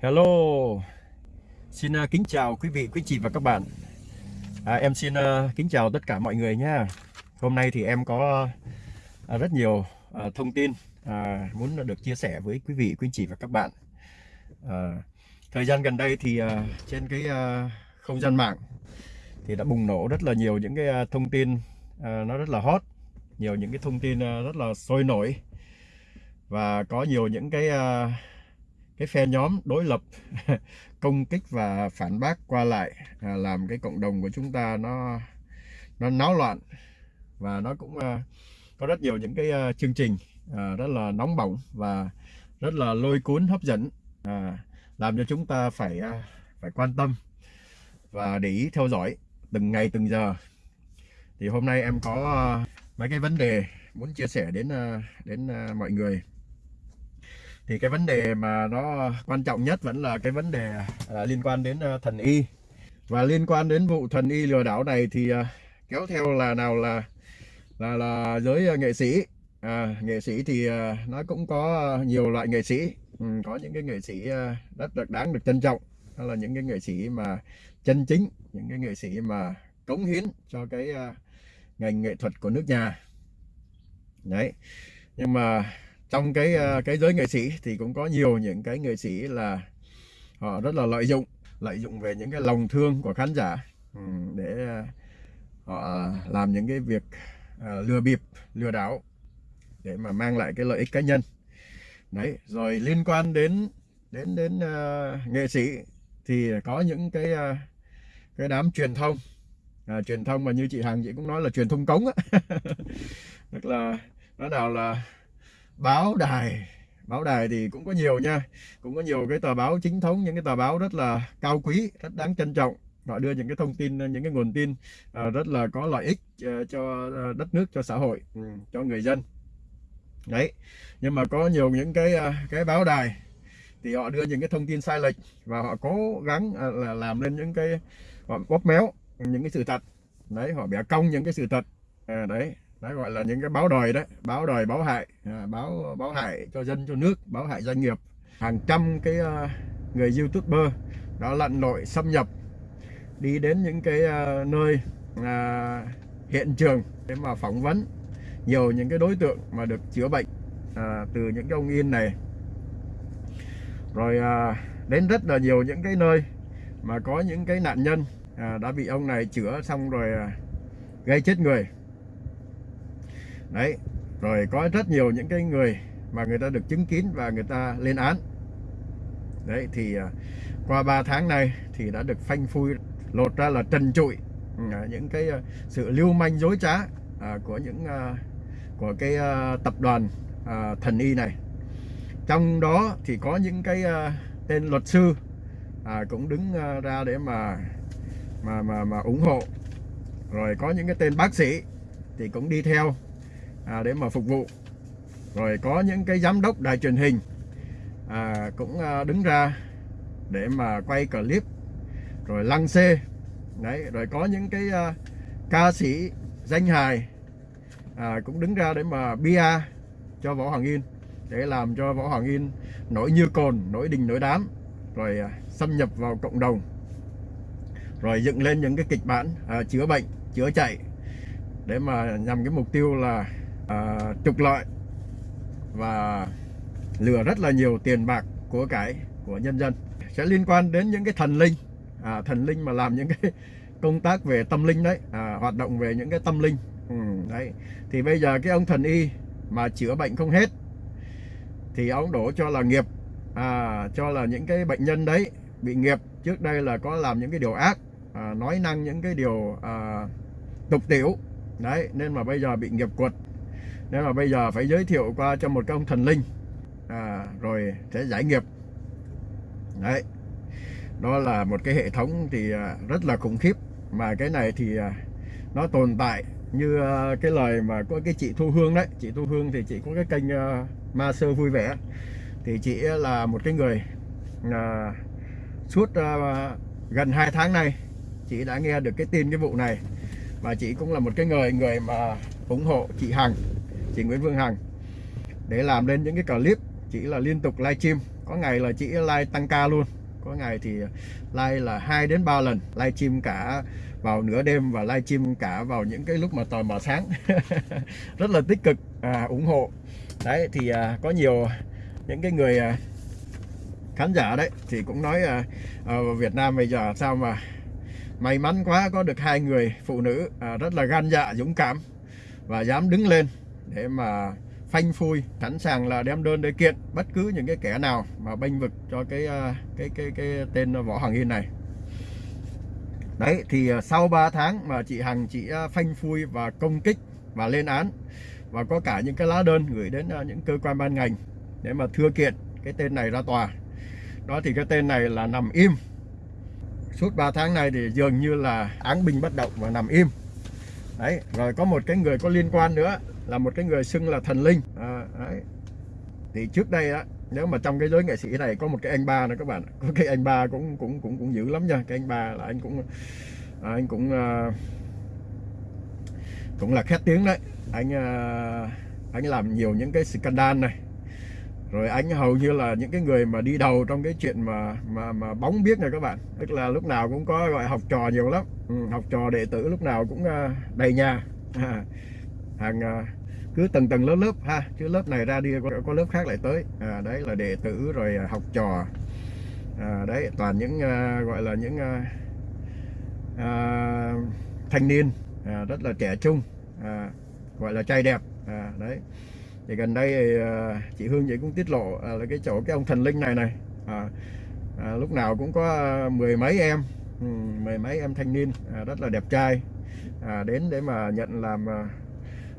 Hello, xin uh, kính chào quý vị, quý chị và các bạn. À, em xin uh, kính chào tất cả mọi người nha. Hôm nay thì em có uh, rất nhiều uh, thông tin uh, muốn được chia sẻ với quý vị, quý chị và các bạn. Uh, thời gian gần đây thì uh, trên cái uh, không gian mạng thì đã bùng nổ rất là nhiều những cái uh, thông tin uh, nó rất là hot, nhiều những cái thông tin uh, rất là sôi nổi và có nhiều những cái uh, cái phe nhóm đối lập công kích và phản bác qua lại à, làm cái cộng đồng của chúng ta nó nó náo loạn. Và nó cũng à, có rất nhiều những cái à, chương trình à, rất là nóng bỏng và rất là lôi cuốn hấp dẫn à, làm cho chúng ta phải à, phải quan tâm và để ý theo dõi từng ngày từng giờ. Thì hôm nay em có à, mấy cái vấn đề muốn chia sẻ đến à, đến à, mọi người thì cái vấn đề mà nó quan trọng nhất vẫn là cái vấn đề à, liên quan đến à, thần y. Và liên quan đến vụ thần y lừa đảo này thì à, kéo theo là nào là là là giới à, nghệ sĩ. À, nghệ sĩ thì à, nó cũng có nhiều loại nghệ sĩ. Ừ, có những cái nghệ sĩ à, rất được đáng được trân trọng. Đó là những cái nghệ sĩ mà chân chính những cái nghệ sĩ mà cống hiến cho cái à, ngành nghệ thuật của nước nhà. Đấy. Nhưng mà trong cái ờ, cái giới nghệ sĩ thì cũng có nhiều những cái nghệ sĩ là họ rất là lợi dụng lợi dụng về những cái lòng thương của khán giả ừ, để ờ, họ làm những cái việc ờ, lừa bịp lừa đảo để mà mang lại cái lợi ích cá nhân. Đấy rồi liên quan đến đến đến uh, nghệ sĩ thì có những cái uh, cái đám truyền thông. À, truyền thông mà như chị Hằng chị cũng nói là truyền thông cống á. Tức là nó nào là báo đài. Báo đài thì cũng có nhiều nha. Cũng có nhiều cái tờ báo chính thống những cái tờ báo rất là cao quý rất đáng trân trọng. Họ đưa những cái thông tin những cái nguồn tin uh, rất là có lợi ích uh, cho ờ, đất nước cho xã hội ừ, cho người dân. Đấy. Nhưng mà có nhiều những cái uh, cái báo đài thì họ đưa những cái thông tin sai lệch và họ cố gắng uh, là làm lên những cái họ bóp méo những cái sự thật. Đấy họ bẻ cong những cái sự thật. À, đấy đấy gọi là những cái báo đời đấy báo đời báo hại à, báo báo hại cho dân cho nước báo hại doanh nghiệp. Hàng trăm cái uh, người youtuber đã lặn lội xâm nhập đi đến những cái uh, nơi uh, hiện trường để mà phỏng vấn nhiều những cái đối tượng mà được chữa bệnh uh, từ những cái ông in này. Rồi uh, đến rất là nhiều những cái nơi mà có những cái nạn nhân uh, đã bị ông này chữa xong rồi uh, gây chết người đấy, rồi có rất nhiều những cái người mà người ta được chứng kiến và người ta lên án. Đấy, thì à, qua 3 tháng này thì đã được phanh phui, lột ra là trần trụi ừ, à, những cái à, sự lưu manh dối trá của những của cái tập đoàn thần y này. Trong đó thì có những cái tên luật sư cũng đứng ra để mà mà mà mà ủng hộ. Rồi có những cái tên bác sĩ thì cũng đi theo à, để mà phục vụ. Rồi có những cái giám đốc đài truyền hình à, cũng à, đứng ra để mà quay clip rồi lăng xê. Đấy rồi có những cái à, ca sĩ danh hài à, cũng đứng ra để mà bia cho võ hoàng yên để làm cho võ hoàng yên nổi như cồn nổi đình nổi đám rồi à, xâm nhập vào cộng đồng. Rồi dựng lên những cái kịch bản à, chữa bệnh chữa chạy để mà nhằm cái mục tiêu là uh, trục lợi và lừa rất là nhiều tiền bạc của cải của nhân dân. Sẽ liên quan đến những cái thần linh à, thần linh mà làm những cái công tác về tâm linh đấy à, hoạt động về những cái tâm linh. Ừ, đấy. Thì bây giờ cái ông thần y mà chữa bệnh không hết thì ông đổ cho là nghiệp à, cho là những cái bệnh nhân đấy bị nghiệp. Trước đây là có làm những cái điều ác à, nói năng những cái điều à, tục tiểu. Đấy nên mà bây giờ bị nghiệp quật nếu mà bây giờ phải giới thiệu qua cho một cái ông thần linh à, rồi sẽ giải nghiệp. Đấy đó là một cái hệ thống thì à, rất là khủng khiếp. Mà cái này thì à, nó tồn tại như à, cái lời mà có cái chị Thu Hương đấy. Chị Thu Hương thì chị có cái kênh ma sơ vui vẻ. Thì chị là một cái người à, suốt à, gần 2 tháng nay chị đã nghe được cái tin cái vụ này. Và chị cũng là một cái người người mà ủng hộ chị Hằng chị Nguyễn Phương Hằng để làm lên những cái clip chỉ là liên tục live stream, có ngày là chị live tăng ca luôn. Có ngày thì live là 2 đến 3 lần live stream cả vào nửa đêm và live stream cả vào những cái lúc mà tờ mờ sáng. Rất là tích cực à, ủng hộ. Đấy thì à, có nhiều những cái người à, khán giả đấy thì cũng nói à, à, Việt Nam bây giờ sao mà may mắn quá có được hai người phụ nữ à, rất là gan dạ dũng cảm và dám đứng lên để mà phanh phui, sẵn sàng là đem đơn để kiện bất cứ những cái kẻ nào mà bênh vực cho cái ờ, cái cái cái tên võ Hoàng Yên này. Đấy, thì ờ, sau 3 tháng mà chị Hằng, chị ờ, phanh phui và công kích và lên án và có cả những cái lá đơn gửi đến những cơ quan ban ngành để mà thưa kiện cái tên này ra tòa. Đó thì cái tên này là nằm im. Suốt 3 tháng này thì dường như là án binh bất động và nằm im đấy rồi có một cái người có liên quan nữa là một cái người xưng là thần linh. À, đấy. thì trước đây á nếu mà trong cái giới nghệ sĩ này có một cái anh ba nữa các bạn có cái anh ba cũng cũng cũng cũng dữ lắm nha. Cái anh ba là anh cũng à, anh cũng à, cũng là khét tiếng đấy. Anh à, anh làm nhiều những cái scandal này rồi anh hầu như là những cái người mà đi đầu trong cái chuyện mà mà mà bóng biết này các bạn. Tức là lúc nào cũng có gọi học trò nhiều lắm. Ừ, học trò đệ tử lúc nào cũng à, đầy nhà. À, hàng cứ tầng tầng lớp lớp ha chứ lớp này ra đi có, có lớp khác lại tới. À, đấy là đệ tử rồi à, học trò. À, đấy toàn những à, gọi là những à, à, thanh niên. À, rất là trẻ trung. À, gọi là trai đẹp. À, đấy thì gần đây thì, ờ, chị Hương vậy cũng tiết lộ à, là cái chỗ cái ông thần linh này này. À, à, lúc nào cũng có ờ, mười mấy em ừ, mười mấy em thanh niên à, rất là đẹp trai. À, đến để mà nhận làm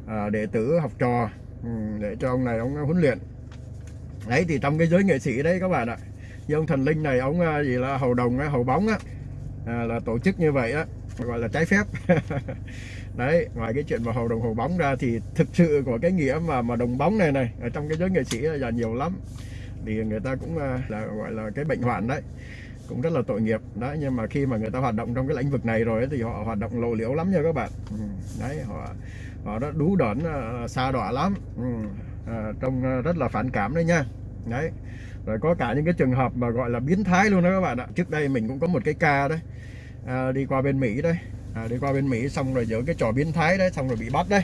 à, đệ tử học trò ừ, để cho ông này ông huấn luyện. Đấy thì trong cái giới nghệ sĩ đấy các bạn ạ như ông thần linh này ông gì là hầu đồng hầu bóng á à, là tổ chức như vậy á gọi là trái phép. đấy ngoài cái chuyện mà hầu đồng hồ bóng ra thì thực sự của cái nghĩa mà mà đồng bóng này này ở trong cái giới nghệ sĩ là nhiều lắm. Thì người ta cũng à, là gọi là cái bệnh hoạn đấy cũng rất là tội nghiệp. Đấy nhưng mà khi mà người ta hoạt động trong cái lĩnh vực này rồi ấy, thì họ hoạt động lộ liễu lắm nha các bạn. Ừ, đấy họ họ đã đú đẩn à, xa đọa lắm. Ừ, à, trông à, rất là phản cảm đấy nha. Đấy rồi có cả những cái trường hợp mà gọi là biến thái luôn đó các bạn ạ. Trước đây mình cũng có một cái ca đấy à, đi qua bên Mỹ đây à, đi qua bên Mỹ xong rồi giữa cái trò biến thái đấy xong rồi bị bắt đấy.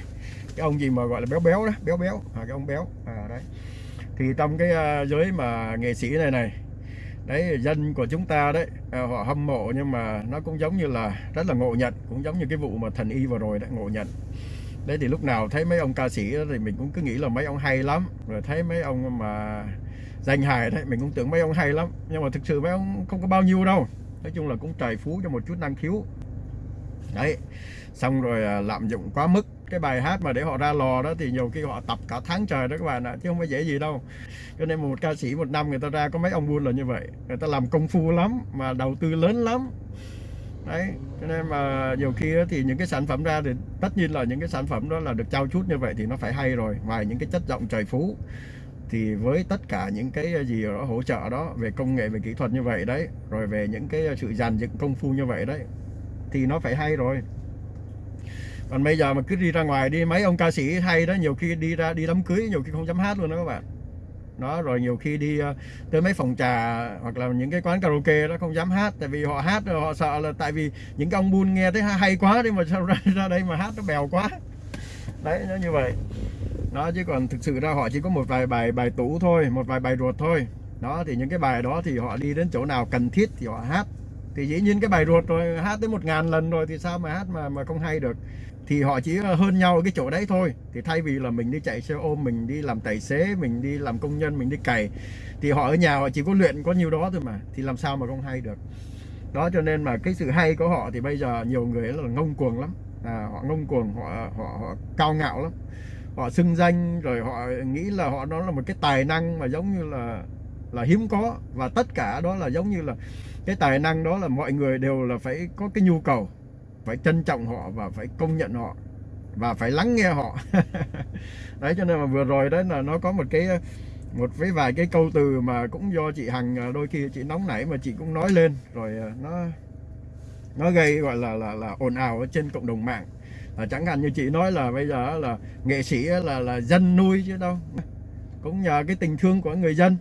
Cái ông gì mà gọi là béo béo đó béo béo. À, cái ông béo. À, đấy. Thì trong cái uh, giới mà nghệ sĩ này này đấy dân của chúng ta đấy à, họ hâm mộ nhưng mà nó cũng giống như là rất là ngộ nhận cũng giống như cái vụ mà thần y vừa rồi đấy ngộ nhận. Đấy thì lúc nào thấy mấy ông ca sĩ thì mình cũng cứ nghĩ là mấy ông hay lắm. Rồi thấy mấy ông mà danh hài đấy mình cũng tưởng mấy ông hay lắm. Nhưng mà thực sự mấy ông không có bao nhiêu đâu. Nói chung là cũng trời phú cho một chút năng khiếu đấy. Xong rồi à, lạm dụng quá mức cái bài hát mà để họ ra lò đó thì nhiều khi họ tập cả tháng trời đó các bạn ạ chứ không phải dễ gì đâu. Cho nên một ca sĩ một năm người ta ra có mấy ông buôn là như vậy. Người ta làm công phu lắm mà đầu tư lớn lắm. Đấy cho nên mà nhiều khi thì những cái sản phẩm ra thì tất nhiên là những cái sản phẩm đó là được trao chút như vậy thì nó phải hay rồi. Ngoài những cái chất giọng trời phú thì với tất cả những cái à, gì đó hỗ trợ đó về công nghệ về kỹ thuật như vậy đấy rồi về những cái à, sự dàn dựng công phu như vậy đấy thì nó phải hay rồi. Còn bây giờ mà cứ đi ra ngoài đi mấy ông ca sĩ hay đó nhiều khi đi ra đi đám cưới nhiều khi không dám hát luôn đó các bạn. Đó rồi nhiều khi đi ờ, tới mấy phòng trà hoặc là những cái quán karaoke đó không dám hát tại vì họ hát họ sợ là tại vì những cái ông buôn nghe thấy hay quá đi mà sao ra, ra đây mà hát nó bèo quá. Đấy nó như vậy. Đó chứ còn thực sự ra họ chỉ có một vài bài bài tủ thôi một vài bài ruột thôi. Đó thì những cái bài đó thì họ đi đến chỗ nào cần thiết thì họ hát thì dĩ nhiên cái bài ruột rồi hát tới một ngàn lần rồi thì sao mà hát mà mà không hay được. Thì họ chỉ ờ, hơn nhau ở cái chỗ đấy thôi. Thì thay vì là mình đi chạy xe ôm mình đi làm tài xế mình đi làm công nhân mình đi cày thì họ ở nhà họ chỉ có luyện có nhiêu đó thôi mà thì làm sao mà không hay được. Đó cho nên mà cái sự hay của họ thì bây giờ nhiều người là ngông cuồng lắm. À, họ ngông cuồng họ, họ họ cao ngạo lắm. Họ xưng danh rồi họ nghĩ là họ đó là một cái tài năng mà giống như là là hiếm có. Và tất cả đó là giống như là cái tài năng đó là mọi người đều là phải có cái nhu cầu phải trân trọng họ và phải công nhận họ và phải lắng nghe họ. Đấy cho nên mà vừa rồi đấy là nó có một cái một với vài cái câu từ mà cũng do chị Hằng à, đôi khi chị nóng nảy mà chị cũng nói lên. Rồi à, nó nó gây gọi là là là ồn ào ở trên cộng đồng mạng. À, chẳng hạn như chị nói là bây giờ là nghệ sĩ là là dân nuôi chứ đâu. Cũng nhờ cái tình thương của người dân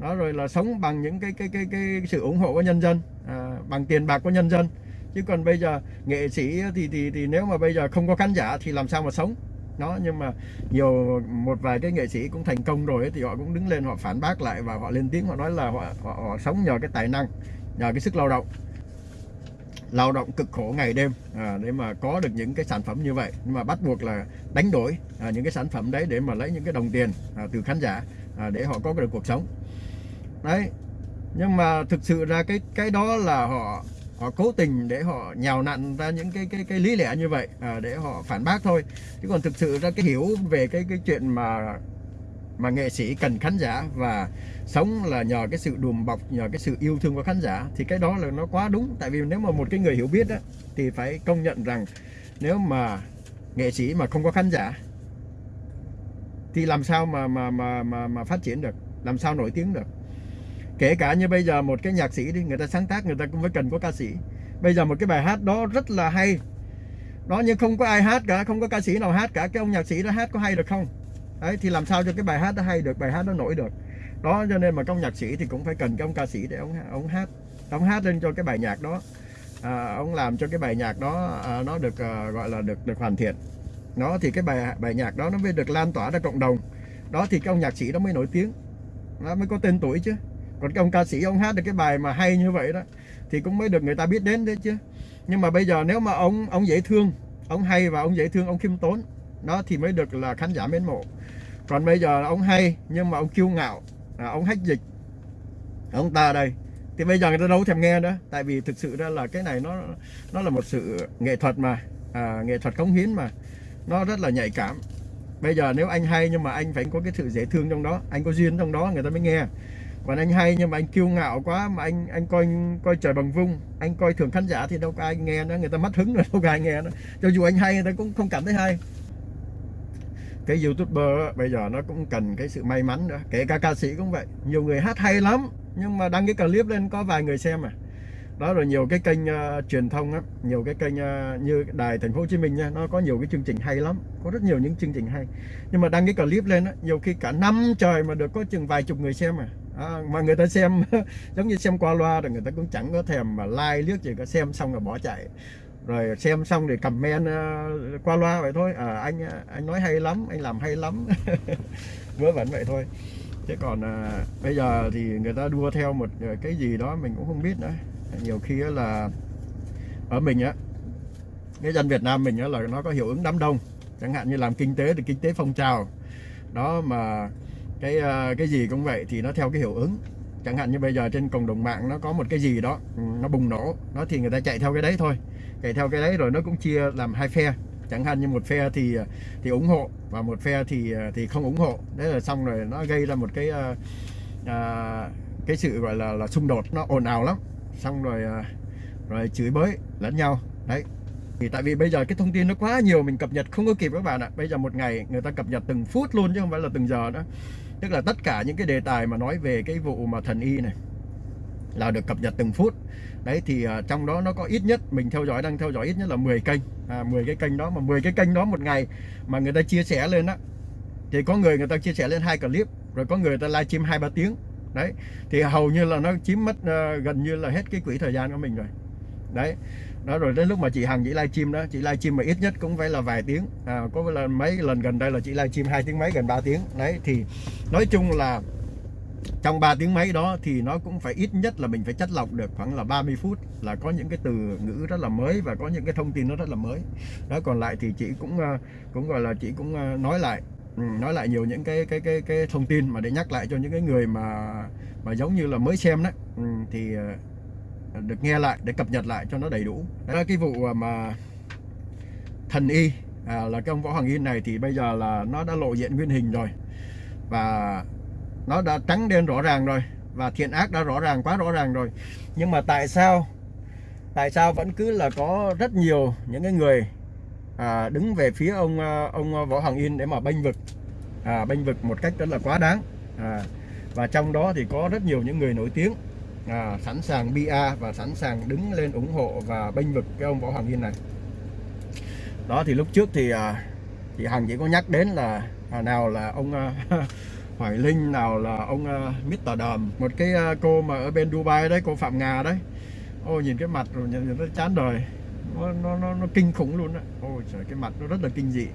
đó rồi là sống bằng những cái cái cái cái sự ủng hộ của nhân dân à, bằng tiền bạc của nhân dân. Chứ còn bây giờ nghệ sĩ thì thì thì nếu mà bây giờ không có khán giả thì làm sao mà sống? Nó nhưng mà nhiều một vài cái nghệ sĩ cũng thành công rồi ấy, thì họ cũng đứng lên họ phản bác lại và họ lên tiếng họ nói là họ, họ, họ sống nhờ cái tài năng nhờ cái sức lao động. Lao động cực khổ ngày đêm à, để mà có được những cái sản phẩm như vậy. Nhưng mà bắt buộc là đánh đổi à, những cái sản phẩm đấy để mà lấy những cái đồng tiền à, từ khán giả à, để họ có được cuộc sống đấy. Nhưng mà thực sự ra cái cái đó là họ họ cố tình để họ nhào nặn ra những cái cái cái lý lẽ như vậy à, để họ phản bác thôi. Chứ còn thực sự ra cái hiểu về cái cái chuyện mà mà nghệ sĩ cần khán giả và sống là nhờ cái sự đùm bọc nhờ cái sự yêu thương của khán giả thì cái đó là nó quá đúng. Tại vì nếu mà một cái người hiểu biết á, thì phải công nhận rằng nếu mà nghệ sĩ mà không có khán giả thì làm sao mà mà mà mà, mà phát triển được? Làm sao nổi tiếng được? Kể cả như bây giờ một cái nhạc sĩ đi người ta sáng tác người ta cũng phải cần có ca sĩ. Bây giờ một cái bài hát đó rất là hay. Đó nhưng không có ai hát cả không có ca sĩ nào hát cả. Cái ông nhạc sĩ đó hát có hay được không? Đấy thì làm sao cho cái bài hát đó hay được bài hát đó nổi được? Đó cho nên mà công nhạc sĩ thì cũng phải cần cái ông ca sĩ để ông ông hát ông hát lên cho cái bài nhạc đó. À, ông làm cho cái bài nhạc đó à, nó được à, gọi là được được hoàn thiện. Nó thì cái bài bài nhạc đó nó mới được lan tỏa ra cộng đồng. Đó thì cái ông nhạc sĩ đó mới nổi tiếng. Nó mới có tên tuổi chứ còn cái ông ca sĩ ông hát được cái bài mà hay như vậy đó thì cũng mới được người ta biết đến đấy chứ. Nhưng mà bây giờ nếu mà ông ông dễ thương ông hay và ông dễ thương ông khiêm tốn đó thì mới được là khán giả mến mộ. Còn bây giờ ông hay nhưng mà ông kiêu ngạo à, ông hách dịch. Ông ta đây. Thì bây giờ người ta đâu thèm nghe nữa tại vì thực sự ra là cái này nó nó là một sự nghệ thuật mà à, nghệ thuật cống hiến mà. Nó rất là nhạy cảm. Bây giờ nếu anh hay nhưng mà anh phải có cái sự dễ thương trong đó anh có duyên trong đó người ta mới nghe còn anh hay nhưng mà anh kiêu ngạo quá mà anh anh coi coi trời bằng vung. Anh coi thường khán giả thì đâu có ai nghe nữa người ta mất hứng rồi đâu có ai nghe nữa cho dù anh hay người ta cũng không cảm thấy hay. Cái youtuber bây giờ nó cũng cần cái sự may mắn nữa. Kể cả ca sĩ cũng vậy. Nhiều người hát hay lắm nhưng mà đăng cái clip lên có vài người xem à. Đó rồi nhiều cái kênh uh, truyền thông á nhiều cái kênh uh, như đài thành phố hồ chí minh nha nó có nhiều cái chương trình hay lắm có rất nhiều những chương trình hay. Nhưng mà đăng cái clip lên á nhiều khi cả năm trời mà được có chừng vài chục người xem à, à mà người ta xem giống như xem qua loa rồi người ta cũng chẳng có thèm mà like liếc gì cả xem xong rồi bỏ chạy. Rồi xem xong thì comment uh, qua loa vậy thôi. À, anh ờ, anh nói hay lắm anh làm hay lắm. Vớ vẩn vậy thôi. Chứ còn à, bây giờ thì người ta đua theo một cái gì đó mình cũng không biết nữa. Nhiều khi là ở mình á cái dân Việt Nam mình á là nó có hiệu ứng đám đông. Chẳng hạn như làm kinh tế thì kinh tế phong trào. Đó mà cái ờ, cái gì cũng vậy thì nó theo cái hiệu ứng. Chẳng hạn như bây giờ trên cộng đồng mạng nó có một cái gì đó ừ, nó bùng nổ nó thì người ta chạy theo cái đấy thôi. Chạy theo cái đấy rồi nó cũng chia làm hai phe. Chẳng hạn như một phe thì ờ, thì ủng hộ và một phe thì ờ, thì không ủng hộ. Đấy là xong rồi nó gây ra một cái à, cái sự gọi là là xung đột nó ồn ào lắm. Xong rồi rồi chửi bới lẫn nhau. Đấy. Thì tại vì bây giờ cái thông tin nó quá nhiều mình cập nhật không có kịp các bạn ạ. Bây giờ một ngày người ta cập nhật từng phút luôn chứ không phải là từng giờ nữa tức là tất cả những cái đề tài mà nói về cái vụ mà thần y này là được cập nhật từng phút. Đấy thì uh, trong đó nó có ít nhất mình theo dõi đang theo dõi ít nhất là 10 kênh. À, 10 cái kênh đó mà 10 cái kênh đó một ngày mà người ta chia sẻ lên á thì có người người ta chia sẻ lên hai clip rồi có người ta livestream hai ba tiếng. Đấy thì hầu như là nó chiếm mất uh, gần như là hết cái quỹ thời gian của mình rồi. Đấy đó rồi đến lúc mà chị Hằng chị livestream đó chị livestream mà ít nhất cũng phải là vài tiếng. À, có là mấy lần gần đây là chị livestream hai tiếng mấy gần 3 tiếng. Đấy thì nói chung là trong 3 tiếng mấy đó thì nó cũng phải ít nhất là mình phải chất lọc được khoảng là 30 phút là có những cái từ ngữ rất là mới và có những cái thông tin nó rất là mới. Đó còn lại thì chị cũng à, cũng gọi là chị cũng à, nói lại ừ, nói lại nhiều những cái cái cái cái thông tin mà để nhắc lại cho những cái người mà mà giống như là mới xem đó. Ừ, thì à, được nghe lại để cập nhật lại cho nó đầy đủ. Đó là cái vụ à, mà thần y à, là cái ông võ hoàng yên này thì bây giờ là nó đã lộ diện nguyên hình rồi. Và nó đã trắng đen rõ ràng rồi và thiện ác đã rõ ràng quá rõ ràng rồi. Nhưng mà tại sao tại sao vẫn cứ là có rất nhiều những cái người à, đứng về phía ông à, ông võ hoàng yên để mà bênh vực à, bênh vực một cách rất là quá đáng. À, và trong đó thì có rất nhiều những người nổi tiếng à, sẵn sàng bia và sẵn sàng đứng lên ủng hộ và bênh vực cái ông võ hoàng yên này. Đó thì lúc trước thì à, thì hằng chỉ có nhắc đến là à, nào là ông à, Hoài Linh nào là ông à, Mr. Đầm một cái à, cô mà ở bên Dubai đấy cô Phạm Nga đấy. Ôi nhìn cái mặt rồi nhìn, nhìn nó chán đời. Nó, nó, nó, nó kinh khủng luôn á. Ôi trời cái mặt nó rất là kinh dị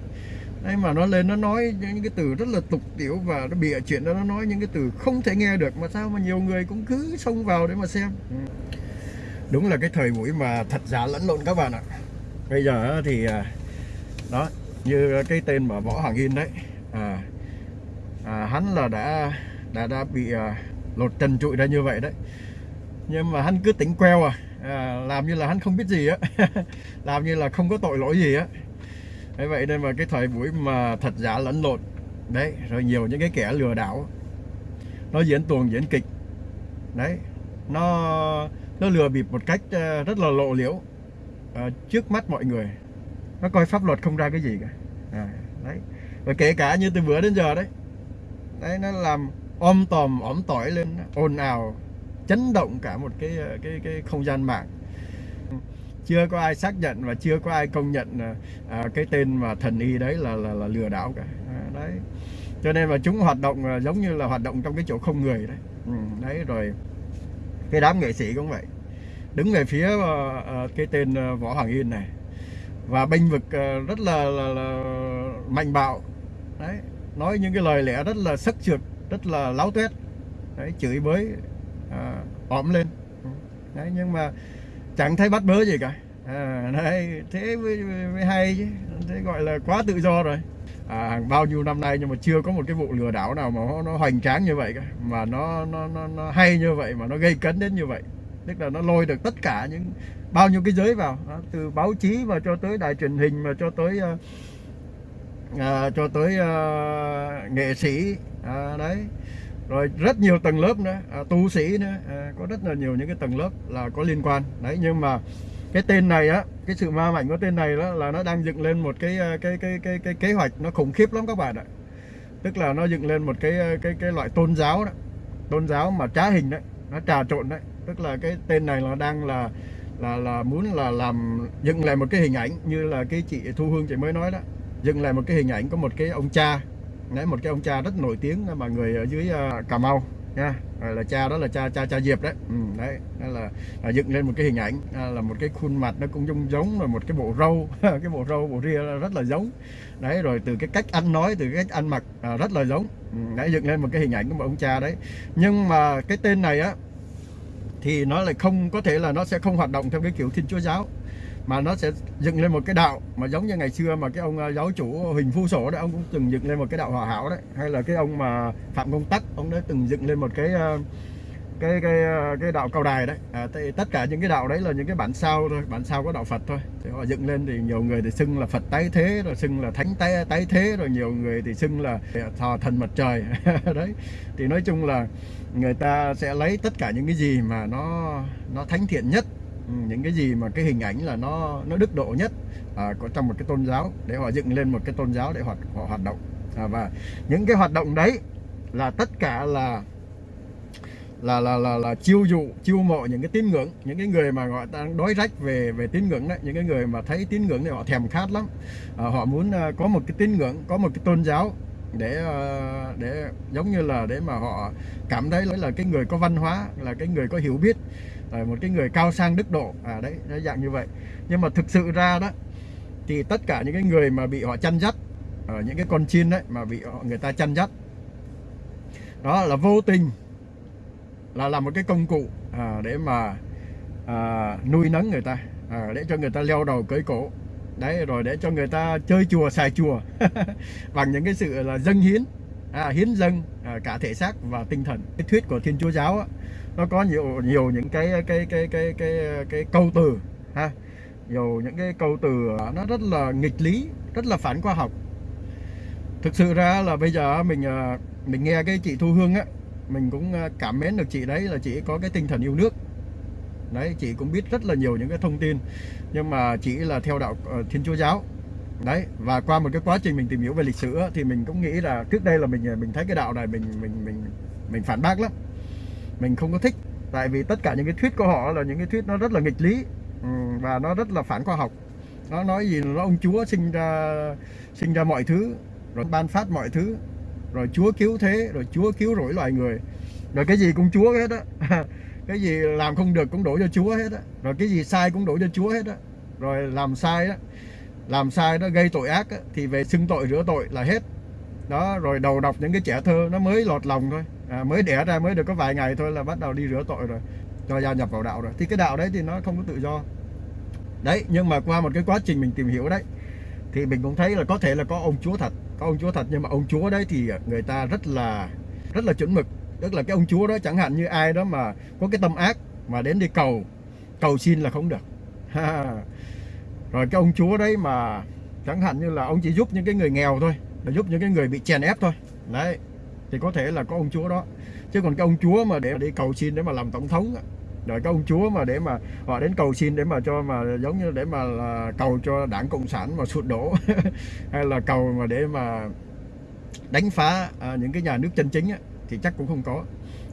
đấy mà nó lên nó nói những cái từ rất là tục tiểu và nó bịa chuyện đó nó nói những cái từ không thể nghe được. Mà sao mà nhiều người cũng cứ xông vào để mà xem? Ừ. Đúng là cái thời buổi mà thật giả lẫn lộn các bạn ạ. Bây giờ thì à, đó như cái tên mà võ hoàng yên đấy à, à, hắn là đã đã đã bị à, lột trần trụi ra như vậy đấy. Nhưng mà hắn cứ tính queo à, à làm như là hắn không biết gì á. Làm như là không có tội lỗi gì á thế vậy nên mà cái thời buổi mà thật giả lẫn lộn đấy rồi nhiều những cái kẻ lừa đảo nó diễn tuồng diễn kịch đấy nó nó lừa bịp một cách ờ, rất là lộ liễu à, trước mắt mọi người. Nó coi pháp luật không ra cái gì cả. À, đấy. Và kể cả như từ bữa đến giờ đấy đấy nó làm om tòm ỏm tỏi lên ồn ào chấn động cả một cái ờ, cái cái không gian mạng chưa có ai xác nhận và chưa có ai công nhận à, à, cái tên mà thần y đấy là là, là lừa đảo cả. À, đấy. Cho nên mà chúng hoạt động à, giống như là hoạt động trong cái chỗ không người đấy. Ừ, đấy rồi cái đám nghệ sĩ cũng vậy. Đứng về phía uh, cái tên uh, võ hoàng yên này. Và bênh vực uh, rất là, là, là mạnh bạo. Đấy nói những cái lời lẽ rất là sắc trượt rất là láo tuét. Đấy chửi bới uh, ỏm lên. Ừ, đấy nhưng mà chẳng thấy bắt bớ gì cả. À, đấy thế mới, mới hay chứ. Thế gọi là quá tự do rồi. À, bao nhiêu năm nay nhưng mà chưa có một cái vụ lừa đảo nào mà nó, nó hoành tráng như vậy cả mà nó, nó nó nó hay như vậy mà nó gây cấn đến như vậy. Tức là nó lôi được tất cả những bao nhiêu cái giới vào. Đó, từ báo chí mà cho tới đài truyền hình mà cho tới uh, uh, cho tới uh, nghệ sĩ. Uh, đấy rồi rất nhiều tầng lớp nữa. À, tu sĩ nữa. À, có rất là nhiều những cái tầng lớp là có liên quan. Đấy nhưng mà cái tên này á cái sự ma mạnh của tên này đó là nó đang dựng lên một cái à, cái cái cái cái kế hoạch. Nó khủng khiếp lắm các bạn ạ. Tức là nó dựng lên một cái à, cái cái loại tôn giáo đó. Tôn giáo mà trá hình đấy nó trà trộn đấy. Tức là cái tên này là đang là là là muốn là làm dựng lại một cái hình ảnh như là cái chị Thu Hương chị mới nói đó. Dựng lại một cái hình ảnh có một cái ông cha đấy một cái ông cha rất nổi tiếng mà người ở dưới à, Cà Mau nha. Là cha đó là cha cha cha Diệp đấy. Ừ, đấy là, là dựng lên một cái hình ảnh à, là một cái khuôn mặt nó cũng giống giống là một cái bộ râu. Cái bộ râu bộ ria rất là giống. Đấy rồi từ cái cách ăn nói từ cái cách ăn mặc à, rất là giống. Ừ, đấy dựng lên một cái hình ảnh của một ông cha đấy. Nhưng mà cái tên này á thì nó lại không có thể là nó sẽ không hoạt động theo cái kiểu thiên chúa giáo mà nó sẽ dựng lên một cái đạo mà giống như ngày xưa mà cái ông à, giáo chủ Huỳnh Phu Sổ đấy ông cũng từng dựng lên một cái đạo hòa hảo đấy. Hay là cái ông mà Phạm Công Tắc ông đã từng dựng lên một cái à, cái cái à, cái đạo cao đài đấy. À, tất cả những cái đạo đấy là những cái bản sao thôi bản sao có đạo Phật thôi. Thì họ dựng lên thì nhiều người thì xưng là Phật tái thế rồi xưng là thánh tái tái thế rồi nhiều người thì xưng là thờ thần mặt trời. Đấy. Thì nói chung là người ta sẽ lấy tất cả những cái gì mà nó nó thánh thiện nhất Ừ, những cái gì mà cái hình ảnh là nó nó đức độ nhất à, có trong một cái tôn giáo để họ dựng lên một cái tôn giáo để họ, họ hoạt động. À, và những cái hoạt động đấy là tất cả là là là là, là chiêu dụ chiêu mộ những cái tín ngưỡng những cái người mà gọi đang đói rách về về tín ngưỡng đấy những cái người mà thấy tín ngưỡng thì họ thèm khát lắm. À, họ muốn uh, có một cái tín ngưỡng có một cái tôn giáo để uh, để giống như là để mà họ cảm thấy là cái người có văn hóa là cái người có hiểu biết một cái người cao sang đức độ. À đấy nó dạng như vậy. Nhưng mà thực sự ra đó thì tất cả những cái người mà bị họ chăn dắt ở những cái con chiên đấy mà bị họ, người ta chăn dắt đó là vô tình là làm một cái công cụ à, để mà à, nuôi nấng người ta à, để cho người ta leo đầu cưới cổ. Đấy rồi để cho người ta chơi chùa xài chùa bằng những cái sự là dâng hiến à, hiến dâng à, cả thể xác và tinh thần. Cái thuyết của thiên chúa giáo á, nó có nhiều nhiều những cái cái cái cái cái cái câu từ, ha. Nhiều những cái câu từ à, nó rất là nghịch lý, rất là phản khoa học. Thực sự ra là bây giờ mình à, mình nghe cái chị Thu Hương á, mình cũng à, cảm mến được chị đấy là chị có cái tinh thần yêu nước. Đấy, chị cũng biết rất là nhiều những cái thông tin, nhưng mà chị là theo đạo ờ, Thiên Chúa giáo. Đấy, và qua một cái quá trình mình tìm hiểu về lịch sử thì mình cũng nghĩ là trước đây là mình mình thấy cái đạo này mình mình mình mình phản bác lắm mình không có thích. Tại vì tất cả những cái thuyết của họ là những cái thuyết nó rất là nghịch lý. Ừ, và nó rất là phản khoa học. Nó nói gì nó ông chúa sinh ra sinh ra mọi thứ rồi ban phát mọi thứ rồi Chúa cứu thế rồi Chúa cứu rỗi loài người. Rồi cái gì cũng Chúa hết á. Cái gì làm không được cũng đổ cho Chúa hết á. Rồi cái gì sai cũng đổ cho Chúa hết á. Rồi làm sai á làm sai nó gây tội ác á, thì về xưng tội rửa tội là hết. Đó rồi đầu đọc những cái trẻ thơ nó mới lọt lòng thôi à, mới đẻ ra mới được có vài ngày thôi là bắt đầu đi rửa tội rồi cho gia nhập vào đạo rồi. Thì cái đạo đấy thì nó không có tự do. Đấy nhưng mà qua một cái quá trình mình tìm hiểu đấy thì mình cũng thấy là có thể là có ông chúa thật có ông chúa thật. Nhưng mà ông chúa đấy thì người ta rất là rất là chuẩn mực. Tức là cái ông chúa đó chẳng hạn như ai đó mà có cái tâm ác mà đến đi cầu cầu xin là không được. Rồi cái ông chúa đấy mà chẳng hạn như là ông chỉ giúp những cái người nghèo thôi là giúp những cái người bị chèn ép thôi. Đấy thì có thể là có ông chúa đó. Chứ còn cái ông chúa mà để đi cầu xin để mà làm tổng thống rồi cái ông chúa mà để mà họ đến cầu xin để mà cho mà giống như để mà là cầu cho đảng cộng sản mà sụt đổ hay là cầu mà để mà đánh phá à, những cái nhà nước chân chính á, thì chắc cũng không có.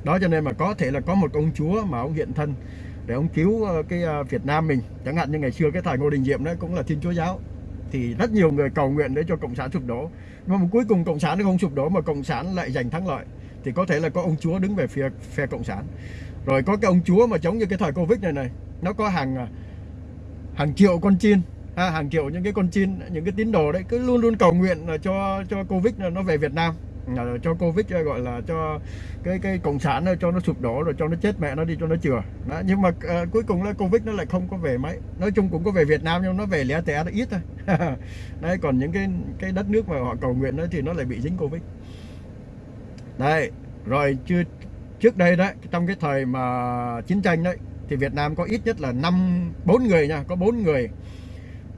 Đó cho nên mà có thể là có một ông chúa mà ông hiện thân để ông cứu ờ, cái à, Việt Nam mình. Chẳng hạn như ngày xưa cái thời Ngô Đình Diệm đấy cũng là Thiên Chúa giáo. Thì rất nhiều người cầu nguyện để cho cộng sản sụp đổ mà cuối cùng cộng sản nó không sụp đổ mà cộng sản lại giành thắng lợi thì có thể là có ông chúa đứng về phía phe cộng sản. Rồi có cái ông chúa mà chống như cái thời covid này này nó có hàng à, hàng triệu con chiên à, hàng triệu những cái con chiên những cái tín đồ đấy cứ luôn luôn cầu nguyện là cho cho covid nó về Việt Nam cho covid ờ, gọi là cho cái cái cộng sản ờ, cho nó sụp đổ rồi cho nó chết mẹ nó đi cho nó chừa đó. nhưng mà uh, cuối cùng là covid nó lại không có về mấy. Nói chung cũng có về Việt Nam nhưng nó về lẻ tẻ nó ít thôi. Đấy còn những cái cái đất nước mà họ cầu nguyện đó thì nó lại bị dính covid. Đây rồi chưa trước đây đấy trong cái thời mà chiến tranh đấy thì Việt Nam có ít nhất là năm bốn người nha có bốn người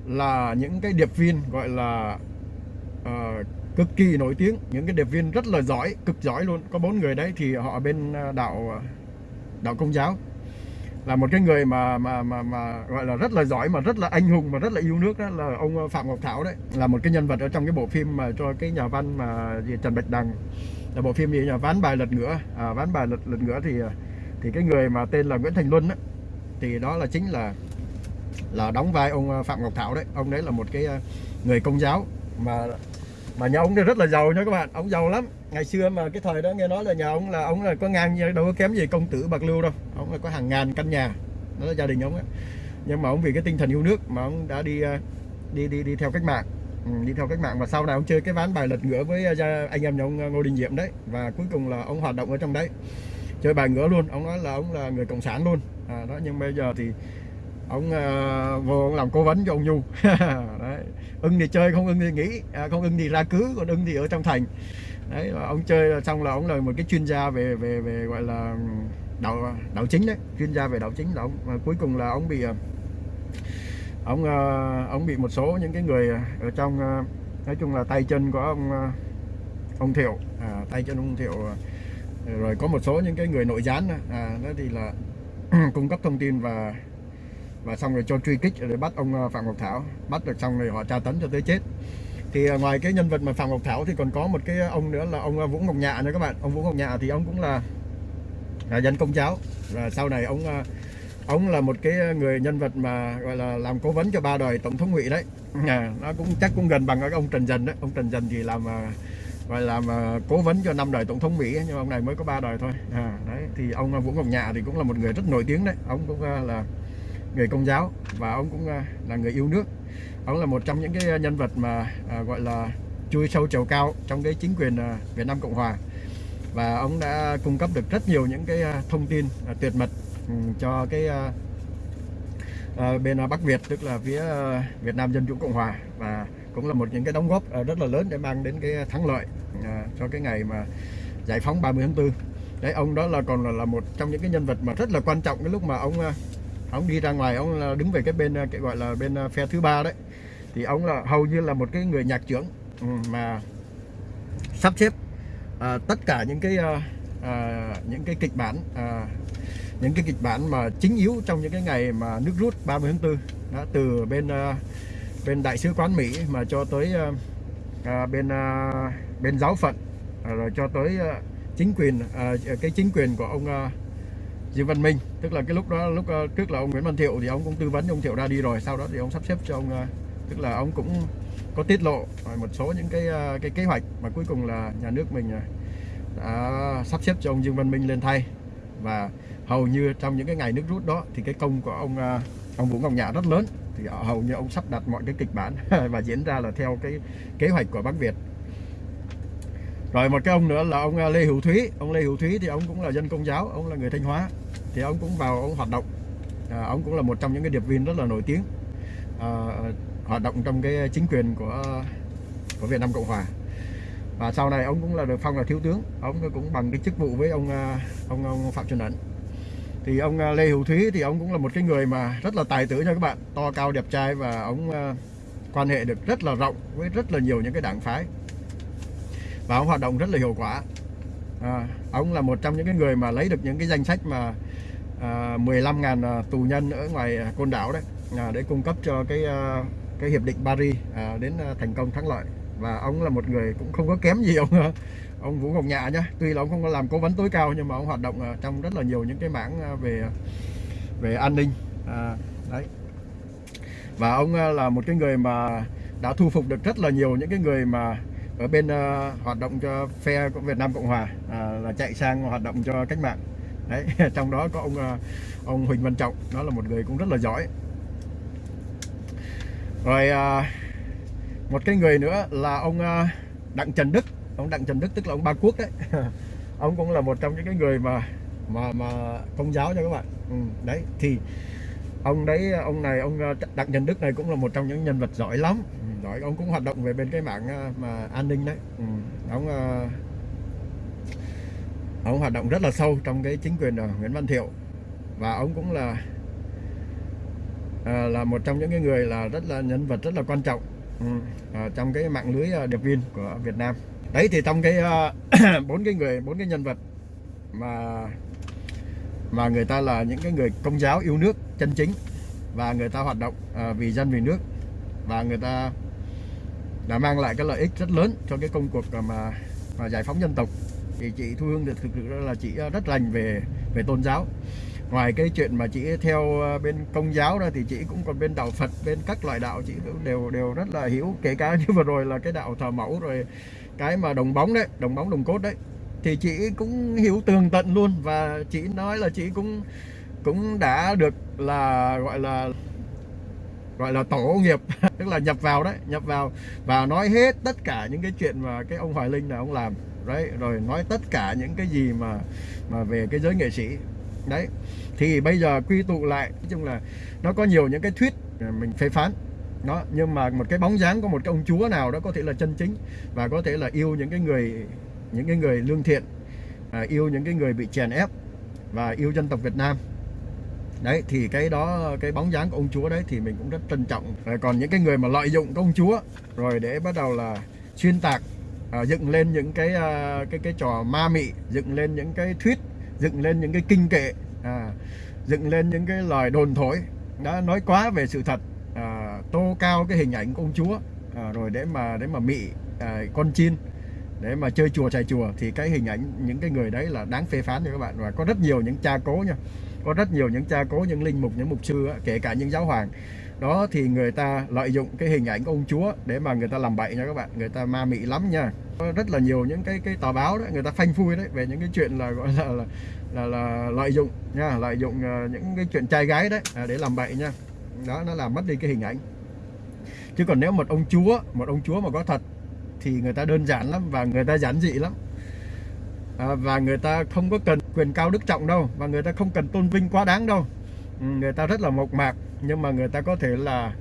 là những cái điệp viên gọi là uh, cực kỳ nổi tiếng những cái điệp viên rất là giỏi cực giỏi luôn. Có bốn người đấy thì họ bên à, đạo à, đạo công giáo. Là một cái người mà mà mà mà gọi là rất là giỏi mà rất là anh hùng mà rất là yêu nước đó là ông à, Phạm Ngọc Thảo đấy. Là một cái nhân vật ở trong cái bộ phim mà cho cái nhà văn mà gì Trần Bạch Đằng. Là bộ phim gì? Nhà ván bài lật ngửa. À, ván bài lật lật ngửa thì thì cái người mà tên là Nguyễn Thành Luân đó, thì đó là chính là là đóng vai ông Phạm Ngọc Thảo đấy. Ông đấy là một cái người công giáo mà mà nhà ông rất là giàu nha các bạn ông giàu lắm. Ngày xưa mà cái thời đó nghe nói là nhà ông là ông là có ngang đâu có kém gì công tử bạc lưu đâu. Ông là có hàng ngàn căn nhà đó là gia đình ông ấy nhưng mà ông vì cái tinh thần yêu nước mà ông đã đi ờ, đi đi đi theo cách mạng. Ừ, đi theo cách mạng. Và sau này ông chơi cái ván bài lật ngửa với ờ, anh em nhà ông ờ, Ngô Đình Diệm đấy. Và cuối cùng là ông hoạt động ở trong đấy. Chơi bài ngửa luôn. Ông nói là ông là người cộng sản luôn. À, đó nhưng bây giờ thì ông uh, vô ông làm cố vấn cho ông Nhu. Đấy. ưng thì chơi không ưng thì nghĩ à, không ưng thì ra cứ còn ưng thì ở trong thành. Đấy ông chơi xong là ông là một cái chuyên gia về về về gọi là đạo đạo chính đấy chuyên gia về đạo chính là ông. Và cuối cùng là ông bị ờ, ông uh, ông bị một số những cái người ở trong uh, nói chung là tay chân của ông uh, ông Thiệu. À, tay chân ông Thiệu rồi có một số những cái người nội gián à, đó thì là cung cấp thông tin và và xong rồi cho truy kích để bắt ông ờ, Phạm Ngọc Thảo. Bắt được xong rồi họ tra tấn cho tới chết. Thì ờ, ngoài cái nhân vật mà Phạm Ngọc Thảo thì còn có một cái ờ, ông nữa là ông Vũ Ngọc Nhạ nữa các bạn. Ông Vũ Ngọc Nhạ thì ông cũng là, là dân công giáo. Và sau này ông ông là một cái người nhân vật mà gọi là làm cố vấn cho ba đời tổng thống ngụy đấy. À, nó cũng chắc cũng gần bằng cái ông Trần Dần đấy. Ông Trần Dần thì làm gọi làm cố vấn cho năm đời tổng thống Mỹ nhưng ông này mới có ba đời thôi. À, đấy thì ông Vũ Ngọc Nhạ thì cũng là một người rất nổi tiếng đấy. Ông cũng là người công giáo và ông cũng à, là người yêu nước. Ông là một trong những cái nhân vật mà à, gọi là chui sâu chầu cao trong cái chính quyền à, Việt Nam Cộng Hòa. Và ông đã cung cấp được rất nhiều những cái thông tin tuyệt mật ừ, cho cái bên Bắc Việt tức là phía Việt Nam Dân Chủ Cộng Hòa. Và cũng là một những cái đóng góp rất là lớn để mang đến cái thắng lợi cho cái ngày mà giải phóng 30 tháng 4 đấy ông đó là còn là, là một trong những cái nhân vật mà rất là quan trọng cái lúc mà ông ông đi ra ngoài ông là đứng về cái bên cái gọi là bên à, phe thứ ba đấy. Thì ông là hầu như là một cái người nhạc trưởng ừ, mà sắp xếp à, tất cả những cái à, à, những cái kịch bản à, những cái kịch bản mà chính yếu trong những cái ngày mà nước rút 30 tháng 4 đã từ bên à, bên đại sứ quán Mỹ mà cho tới à, à bên à, bên giáo phận à, rồi cho tới à, chính quyền à, cái chính quyền của ông à, Dương Văn Minh. Tức là cái lúc đó, lúc ờ, trước là ông Nguyễn Văn Thiệu thì ông cũng tư vấn, ông Thiệu ra đi rồi, sau đó thì ông sắp xếp cho ông ờ, tức là ông cũng có tiết lộ một số những cái ờ, cái kế hoạch mà cuối cùng là nhà nước mình đã sắp xếp cho ông Dương Văn Minh lên thay. Và hầu như trong những cái ngày nước rút đó thì cái công của ông ông Vũ Ngọc Nhã rất lớn. Thì hầu như ông sắp đặt mọi cái kịch bản và diễn ra là theo cái kế hoạch của Bắc Việt. Rồi một cái ông nữa là ông Lê Hữu Thúy. Ông Lê Hữu Thúy thì ông cũng là dân công giáo, ông là người Thanh Hóa thì ông cũng vào ông hoạt động. À, ông cũng là một trong những cái điệp viên rất là nổi tiếng à, hoạt động trong cái chính quyền của của Việt Nam Cộng Hòa. Và sau này ông cũng là được phong là thiếu tướng. Ông cũng bằng cái chức vụ với ông à, ông, ông Phạm Xuân Ấn. Thì ông à, Lê Hữu Thúy thì ông cũng là một cái người mà rất là tài tử nha các bạn. To cao đẹp trai và ông à, quan hệ được rất là rộng với rất là nhiều những cái đảng phái. Và ông hoạt động rất là hiệu quả. À, ông là một trong những cái người mà lấy được những cái danh sách mà à, 15.000 à, tù nhân ở ngoài à, côn đảo đấy à, để cung cấp cho cái à, cái hiệp định Paris à, đến à, thành công thắng lợi. Và ông là một người cũng không có kém gì ông ông Vũ Ngọc Nhạ nhá. Tuy là ông không có làm cố vấn tối cao nhưng mà ông hoạt động trong rất là nhiều những cái mảng về về an ninh à, đấy. Và ông là một cái người mà đã thu phục được rất là nhiều những cái người mà ở bên uh, hoạt động cho phe của Việt Nam Cộng Hòa à, là chạy sang hoạt động cho cách mạng đấy trong đó có ông ờ, ông Huỳnh Văn Trọng đó là một người cũng rất là giỏi. Rồi ờ, một cái người nữa là ông ờ, Đặng Trần Đức. Ông Đặng Trần Đức tức là ông Ba Quốc đấy. Ông cũng là một trong những cái người mà mà mà công giáo cho các bạn. Ừ, đấy thì ông đấy ông này ông Đặng Trần Đức này cũng là một trong những nhân vật giỏi lắm. Ừ, giỏi ông cũng hoạt động về bên cái mạng mà an ninh đấy. Ừ. ông ông hoạt động rất là sâu trong cái chính quyền của Nguyễn Văn Thiệu. Và ông cũng là à, là một trong những cái người là rất là nhân vật rất là quan trọng ừ, à, trong cái mạng lưới à, điệp viên của Việt Nam. Đấy thì trong cái à, bốn uh, cái người bốn cái nhân vật mà mà người ta là những cái người công giáo yêu nước chân chính và người ta hoạt động uh, vì dân vì nước và người ta đã mang lại cái lợi ích rất lớn cho cái công cuộc mà, mà giải phóng dân tộc thì chị Thu Hương được thực sự là chị rất lành về về tôn giáo. Ngoài cái chuyện mà chị theo ờ, bên công giáo ra thì chị cũng còn bên đạo Phật, bên các loại đạo chị đều đều rất là hiểu kể cả như vừa rồi là cái đạo thờ mẫu rồi cái mà đồng bóng đấy, đồng bóng, đồng cốt đấy. Thì chị cũng hiểu tường tận luôn và chị nói là chị cũng cũng đã được là gọi là gọi là tổ nghiệp, tức là nhập vào đấy, nhập vào và nói hết tất cả những cái chuyện mà cái ông Hoài Linh là ông làm đấy rồi nói tất cả những cái gì mà mà về cái giới nghệ sĩ. Đấy thì bây giờ quy tụ lại nói chung là nó có nhiều những cái thuyết mình phê phán. Nó nhưng mà một cái bóng dáng của một cái ông chúa nào đó có thể là chân chính và có thể là yêu những cái người những cái người lương thiện à, yêu những cái người bị chèn ép và yêu dân tộc Việt Nam. Đấy thì cái đó cái bóng dáng của ông chúa đấy thì mình cũng rất trân trọng. Rồi còn những cái người mà lợi dụng công chúa rồi để bắt đầu là xuyên tạc à, dựng lên những cái à, cái cái trò ma mị dựng lên những cái thuyết dựng lên những cái kinh kệ à, dựng lên những cái lời đồn thổi. Đã nói quá về sự thật à, tô cao cái hình ảnh của ông chúa à, rồi để mà để mà mị à, con chim, để mà chơi chùa chạy chùa thì cái hình ảnh những cái người đấy là đáng phê phán cho các bạn. Và có rất nhiều những cha cố nha có rất nhiều những cha cố những linh mục những mục sư kể cả những giáo hoàng đó thì người ta lợi dụng cái hình ảnh ông chúa để mà người ta làm bậy nha các bạn. Người ta ma mị lắm nha. Có rất là nhiều những cái cái tờ báo đấy người ta phanh phui đấy về những cái chuyện là gọi là là, là, là lợi dụng nha lợi dụng uh, những cái chuyện trai gái đấy à, để làm bậy nha. Đó nó làm mất đi cái hình ảnh. Chứ còn nếu một ông chúa một ông chúa mà có thật thì người ta đơn giản lắm và người ta giản dị lắm. À, và người ta không có cần quyền cao đức trọng đâu và người ta không cần tôn vinh quá đáng đâu. Ừ, người ta rất là mộc mạc nhưng mà người ta có thể là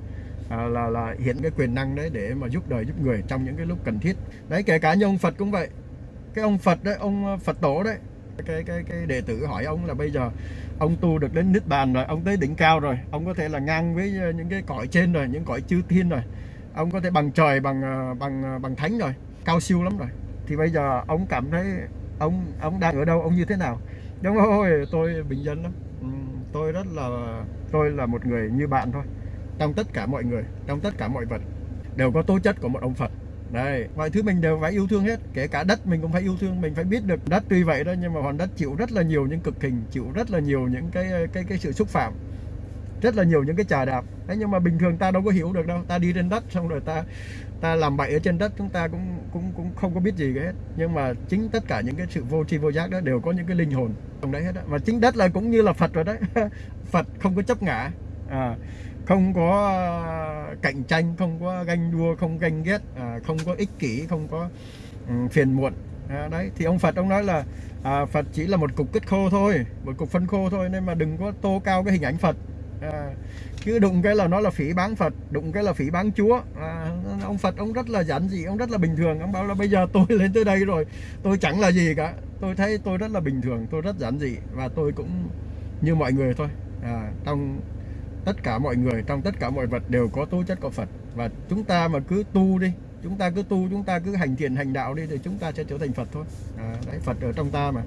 à, là là hiện cái quyền năng đấy để mà giúp đời giúp người trong những cái lúc cần thiết. Đấy kể cả như ông Phật cũng vậy. Cái ông Phật đấy ông à, Phật tổ đấy. Cái cái cái đệ tử hỏi ông là bây giờ ông tu được đến niết bàn rồi ông tới đỉnh cao rồi ông có thể là ngang với à, những cái cõi trên rồi những cõi chư thiên rồi. Ông có thể bằng trời bằng à, bằng bằng thánh rồi. Cao siêu lắm rồi. Thì bây giờ ông cảm thấy ông ông đang ở đâu ông như thế nào? Đúng rồi tôi bình dân lắm. Ừ, tôi rất là tôi là một người như bạn thôi. Trong tất cả mọi người, trong tất cả mọi vật, đều có tố chất của một ông Phật. Đây, mọi thứ mình đều phải yêu thương hết. Kể cả đất mình cũng phải yêu thương, mình phải biết được đất tuy vậy đó, nhưng mà hòn đất chịu rất là nhiều những cực hình, chịu rất là nhiều những cái cái cái sự xúc phạm rất là nhiều những cái trà đạp. Thế nhưng mà bình thường ta đâu có hiểu được đâu. Ta đi trên đất xong rồi ta ta làm bậy ở trên đất chúng ta cũng cũng cũng không có biết gì hết. Nhưng mà chính tất cả những cái sự vô tri vô giác đó đều có những cái linh hồn trong đấy hết á. Và chính đất là cũng như là Phật rồi đấy. Phật không có chấp ngã. À, không có à, cạnh tranh không có ganh đua không ganh ghét à, không có ích kỷ không có um, phiền muộn. À, đấy thì ông Phật ông nói là à, Phật chỉ là một cục kết khô thôi một cục phân khô thôi. Nên mà đừng có tô cao cái hình ảnh Phật à, cứ đụng cái là nó là phỉ bán Phật đụng cái là phỉ bán Chúa. À, ông Phật ông rất là giản dị ông rất là bình thường. Ông bảo là bây giờ tôi lên tới đây rồi tôi chẳng là gì cả. Tôi thấy tôi rất là bình thường tôi rất giản dị và tôi cũng như mọi người thôi. À, trong tất cả mọi người trong tất cả mọi vật đều có tố chất của Phật. Và chúng ta mà cứ tu đi chúng ta cứ tu chúng ta cứ hành thiện hành đạo đi thì chúng ta sẽ trở thành Phật thôi. À, đấy Phật ở trong ta mà.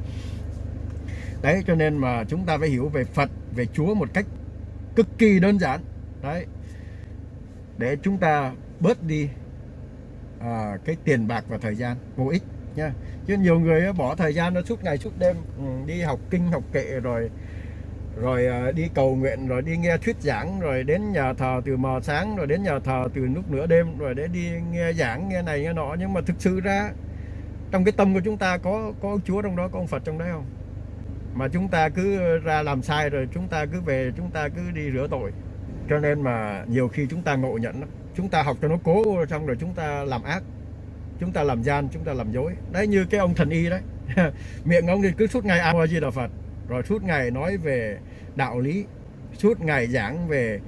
Đấy cho nên mà chúng ta phải hiểu về Phật về Chúa một cách cực kỳ đơn giản. Đấy. Để chúng ta bớt đi à, cái tiền bạc và thời gian vô ích nha. Chứ nhiều người bỏ thời gian nó suốt ngày suốt đêm ừ, đi học kinh học kệ rồi rồi à, đi cầu nguyện rồi đi nghe thuyết giảng rồi đến nhà thờ từ mờ sáng rồi đến nhà thờ từ lúc nửa đêm rồi để đi nghe giảng nghe này nghe nọ. Nhưng mà thực sự ra trong cái tâm của chúng ta có có Chúa trong đó có ông Phật trong đấy không? Mà chúng ta cứ ra làm sai rồi chúng ta cứ về chúng ta cứ đi rửa tội. Cho nên mà nhiều khi chúng ta ngộ nhận chúng ta học cho nó cố xong rồi chúng ta làm ác. Chúng ta làm gian chúng ta làm dối. Đấy như cái ông thần y đấy. Miệng ông thì cứ suốt ngày ăn di đà phật. Rồi suốt ngày nói về đạo lý. Suốt ngày giảng về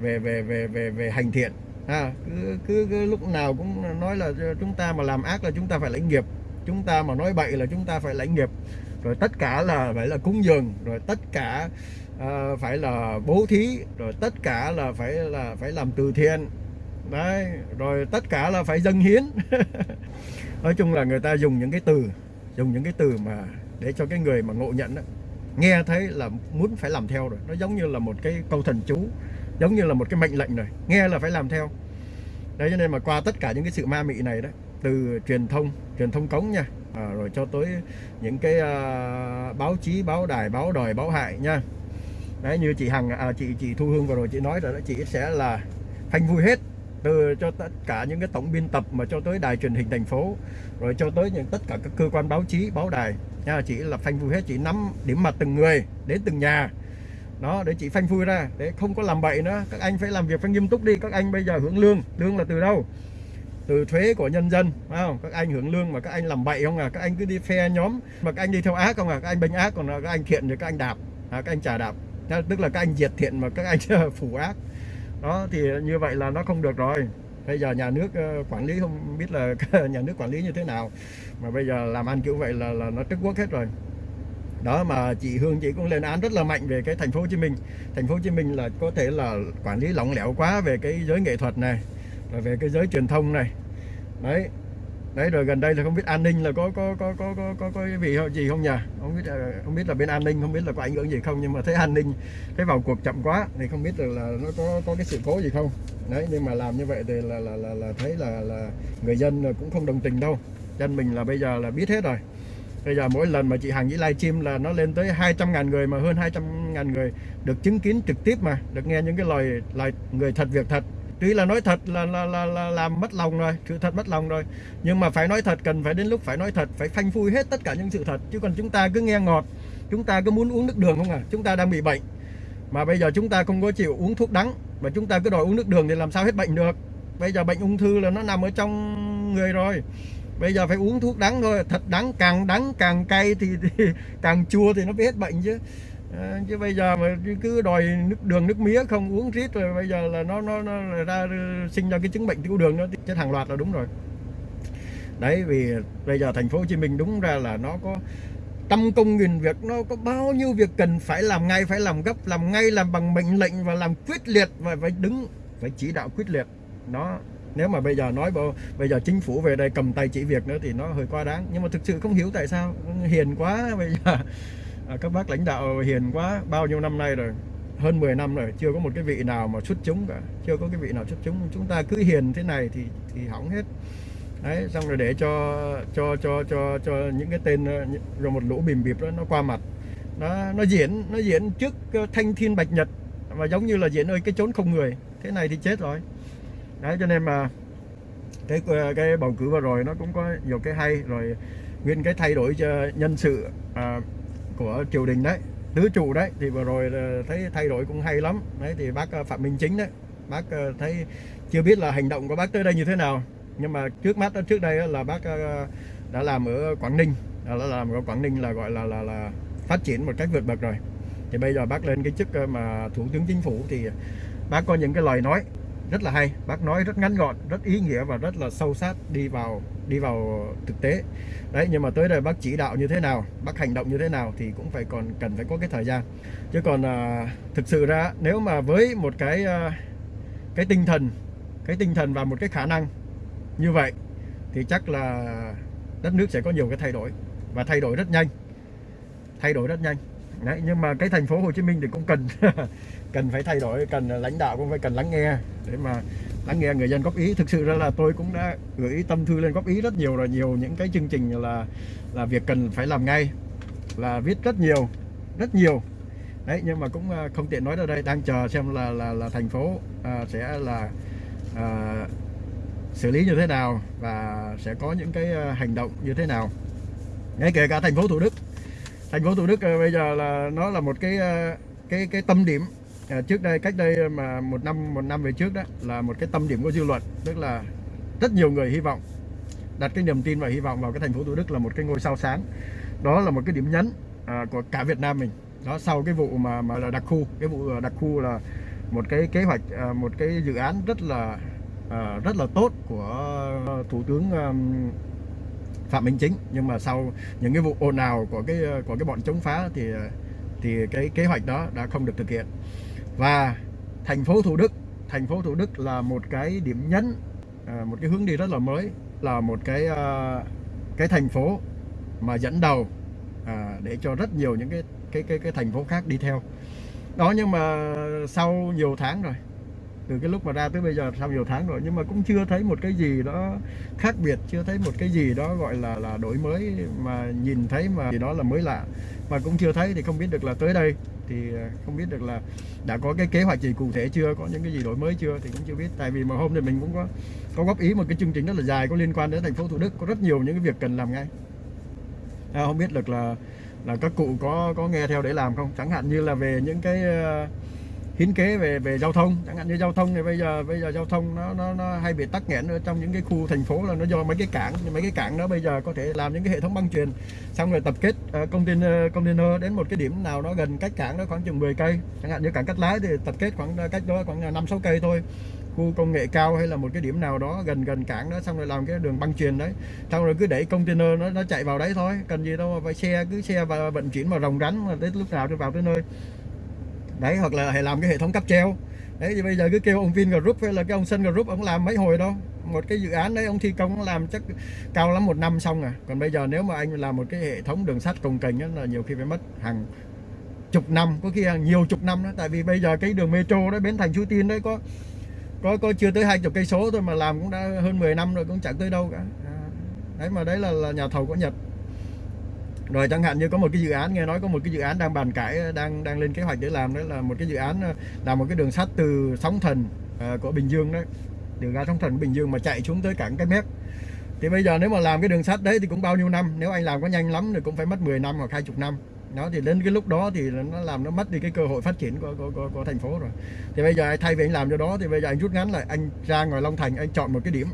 về về về về về hành thiện. À, cứ, cứ, cứ lúc nào cũng nói là chúng ta mà làm ác là chúng ta phải lãnh nghiệp. Chúng ta mà nói bậy là chúng ta phải lãnh nghiệp rồi tất cả là phải là cúng dường rồi tất cả uh, phải là bố thí rồi tất cả là phải là phải làm từ thiện. Đấy rồi tất cả là phải dâng hiến. Nói chung là người ta dùng những cái từ dùng những cái từ mà để cho cái người mà ngộ nhận đó, nghe thấy là muốn phải làm theo rồi. Nó giống như là một cái câu thần chú giống như là một cái mệnh lệnh rồi. Nghe là phải làm theo. Đấy cho nên mà qua tất cả những cái sự ma mị này đó từ truyền thông truyền thông cống nha. À, rồi cho tới những cái à, báo chí báo đài báo đòi báo hại nha. Đấy như chị hằng à, chị chị thu hương vừa rồi chị nói rồi đó chị sẽ là phanh vui hết từ cho tất cả những cái tổng biên tập mà cho tới đài truyền hình thành phố rồi cho tới những tất cả các cơ quan báo chí báo đài nha chị là phanh vui hết chị nắm điểm mặt từng người đến từng nhà. Đó để chị phanh phui ra để không có làm bậy nữa. Các anh phải làm việc phải nghiêm túc đi các anh bây giờ hưởng lương lương là từ đâu? Từ thuế của nhân dân phải không? Các anh hưởng lương mà các anh làm bậy không à? Các anh cứ đi phe nhóm mà các anh đi theo ác không à? Các anh bênh ác còn các anh thiện thì các anh đạp. À, các anh trả đạp. Tức là các anh diệt thiện mà các anh phủ ác. Đó thì như vậy là nó không được rồi. Bây giờ nhà nước ờ, quản lý không biết là nhà nước quản lý như thế nào. Mà bây giờ làm ăn kiểu vậy là là nó trức quốc hết rồi. Đó mà chị Hương chị cũng lên án rất là mạnh về cái thành phố Hồ Chí Minh. Thành phố Hồ Chí Minh là có thể là quản lý lỏng lẻo quá về cái giới nghệ thuật này là về cái giới truyền thông này đấy đấy rồi gần đây là không biết an ninh là có có có có có có, có cái vị gì không nhỉ? Không biết ờ, không biết là bên an ninh không biết là có ảnh hưởng gì không nhưng mà thấy an ninh thấy vào cuộc chậm quá thì không biết là, là nó có có cái sự cố gì không. Đấy nhưng mà làm như vậy thì là là là, là thấy là là người dân cũng không đồng tình đâu. Dân mình là bây giờ là biết hết rồi. Bây giờ mỗi lần mà chị Hằng với livestream là nó lên tới 200 ngàn người mà hơn 200 ngàn người được chứng kiến trực tiếp mà được nghe những cái lời lời người thật việc thật tuy là nói thật là, là, là, là làm mất lòng rồi sự thật mất lòng rồi. Nhưng mà phải nói thật cần phải đến lúc phải nói thật phải phanh phui hết tất cả những sự thật. Chứ còn chúng ta cứ nghe ngọt chúng ta cứ muốn uống nước đường không à? Chúng ta đang bị bệnh. Mà bây giờ chúng ta không có chịu uống thuốc đắng mà chúng ta cứ đòi uống nước đường thì làm sao hết bệnh được? Bây giờ bệnh ung thư là nó nằm ở trong người rồi. Bây giờ phải uống thuốc đắng thôi thật đắng càng đắng càng cay thì, thì càng chua thì nó biết hết bệnh chứ à, chứ bây giờ mà cứ đòi nước đường nước mía không uống rít rồi bây giờ là nó nó, nó ra sinh ra cái chứng bệnh tiểu đường nó chết hàng loạt là đúng rồi. Đấy vì bây giờ thành phố Hồ Chí Minh đúng ra là nó có trăm công nghìn việc nó có bao nhiêu việc cần phải làm ngay phải làm gấp làm ngay làm bằng mệnh lệnh và làm quyết liệt và phải đứng phải chỉ đạo quyết liệt. Nó nếu mà bây giờ nói bây giờ chính phủ về đây cầm tay chỉ việc nữa thì nó hơi quá đáng. Nhưng mà thực sự không hiểu tại sao hiền quá bây giờ à, các bác lãnh đạo hiền quá bao nhiêu năm nay rồi? Hơn 10 năm rồi chưa có một cái vị nào mà xuất chúng cả. Chưa có cái vị nào xuất chúng. Chúng ta cứ hiền thế này thì thì hỏng hết. Đấy xong rồi để cho cho cho cho cho những cái tên ờ, rồi một lũ bìm bịp đó nó qua mặt. Nó nó diễn nó diễn trước ờ, thanh thiên bạch nhật. Mà giống như là diễn ơi cái chốn không người. Thế này thì chết rồi. Đấy cho nên mà cái ờ, cái bầu cử vừa rồi nó cũng có nhiều cái hay. Rồi nguyên cái thay đổi cho nhân sự à, của triều đình đấy, tứ trụ đấy, thì vừa rồi ờ, thấy thay đổi cũng hay lắm. Đấy, thì bác ờ, phạm minh chính đấy, bác ờ, thấy chưa biết là hành động của bác tới đây như thế nào. Nhưng mà trước mắt trước đây là bác đã làm ở quảng ninh, đã làm ở quảng ninh là gọi là là là phát triển một cách vượt bậc rồi. Thì bây giờ bác lên cái chức mà thủ tướng chính phủ thì bác có những cái lời nói rất là hay, bác nói rất ngắn gọn, rất ý nghĩa và rất là sâu sát đi vào đi vào thực tế. Đấy nhưng mà tới đây bác chỉ đạo như thế nào bác hành động như thế nào thì cũng phải còn cần phải có cái thời gian. Chứ còn à, thực sự ra nếu mà với một cái à, cái tinh thần cái tinh thần và một cái khả năng như vậy thì chắc là đất nước sẽ có nhiều cái thay đổi và thay đổi rất nhanh. Thay đổi rất nhanh. Đấy nhưng mà cái thành phố Hồ Chí Minh thì cũng cần cần phải thay đổi cần lãnh đạo cũng phải cần lắng nghe để mà lắng nghe người dân góp ý. Thực sự ra là tôi cũng đã gửi tâm thư lên góp ý rất nhiều rồi. Nhiều những cái chương trình là là việc cần phải làm ngay là viết rất nhiều rất nhiều. Đấy nhưng mà cũng à, không tiện nói ra đây. Đang chờ xem là là, là thành phố à, sẽ là à, xử lý như thế nào và sẽ có những cái à, hành động như thế nào. Ngay kể cả thành phố Thủ Đức. Thành phố Thủ Đức à, bây giờ là nó là một cái cái cái tâm điểm à, trước đây cách đây ờ, mà một năm một năm về trước đó là một cái tâm điểm của dư luận tức là rất nhiều người hy vọng đặt cái niềm tin và hy vọng vào cái thành phố Thủ Đức là một cái ngôi sao sáng. Đó là một cái điểm nhấn à, của cả Việt Nam mình. Đó sau cái vụ mà mà là đặc khu cái vụ ờ, đặc khu là một cái kế hoạch à, một cái dự án rất là à, rất là tốt của ờ, thủ tướng à, Phạm Minh Chính. Nhưng mà sau những cái vụ ồn ào của cái của cái bọn chống phá thì thì cái kế hoạch đó đã không được thực hiện và thành phố Thủ Đức, thành phố Thủ Đức là một cái điểm nhấn à, một cái hướng đi rất là mới, là một cái à, cái thành phố mà dẫn đầu à, để cho rất nhiều những cái cái cái cái thành phố khác đi theo. Đó nhưng mà sau nhiều tháng rồi từ cái lúc mà ra tới bây giờ sau nhiều tháng rồi nhưng mà cũng chưa thấy một cái gì đó khác biệt chưa thấy một cái gì đó gọi là là đổi mới mà nhìn thấy mà gì đó là mới lạ. Mà cũng chưa thấy thì không biết được là tới đây. Thì ờ, không biết được là đã có cái kế hoạch gì cụ thể chưa có những cái gì đổi mới chưa thì cũng chưa biết. Tại vì mà hôm nay mình cũng có có góp ý một cái chương trình rất là dài có liên quan đến thành phố Thủ Đức có rất nhiều những cái việc cần làm ngay. À, không biết được là là các cụ có có nghe theo để làm không? Chẳng hạn như là về những cái uh, hiến kế về về giao thông. Chẳng hạn như giao thông thì bây giờ bây giờ giao thông nó nó, nó hay bị tắc nghẽn ở trong những cái khu thành phố là nó do mấy cái cảng. Mấy cái cảng đó bây giờ có thể làm những cái hệ thống băng truyền xong rồi tập kết uh, container container đến một cái điểm nào đó gần cách cảng đó khoảng chừng 10 cây. Chẳng hạn như cảng cắt lái thì tập kết khoảng cách đó khoảng năm sáu cây thôi. Khu công nghệ cao hay là một cái điểm nào đó gần gần cảng đó xong rồi làm cái đường băng truyền đấy. Xong rồi cứ để container nó nó chạy vào đấy thôi. Cần gì đâu mà phải xe cứ xe và vận chuyển mà rồng rắn mà tới lúc nào thì vào tới nơi đấy hoặc là hãy làm cái hệ thống cáp treo. Đấy thì bây giờ cứ kêu ông Vin Group hay là cái ông Sun Group ông làm mấy hồi đâu một cái dự án đấy ông thi công làm chắc cao lắm một năm xong à. Còn bây giờ nếu mà anh làm một cái hệ thống đường sắt cồng kềnh là nhiều khi phải mất hàng chục năm có khi hàng nhiều chục năm đó. Tại vì bây giờ cái đường metro đấy bến thành Suối Tiên đấy có có có chưa tới hai chục cây số thôi mà làm cũng đã hơn 10 năm rồi cũng chẳng tới đâu cả. À, đấy mà đấy là, là nhà thầu của Nhật rồi chẳng hạn như có một cái dự án nghe nói có một cái dự án đang bàn cãi đang đang lên kế hoạch để làm đó là một cái dự án ờ, làm một cái đường sắt từ sóng thần ờ, của Bình Dương đấy đường ra sóng thần của Bình Dương mà chạy xuống tới cảng cái mép. Thì bây giờ nếu mà làm cái đường sắt đấy thì cũng bao nhiêu năm nếu anh làm có nhanh lắm thì cũng phải mất 10 năm hoặc hai chục năm. Đó thì đến cái lúc đó thì nó làm nó mất đi cái cơ hội phát triển của, của, của, của thành phố rồi. Thì bây giờ thay vì anh làm cho đó thì bây giờ anh rút ngắn lại anh ra ngoài Long Thành anh chọn một cái điểm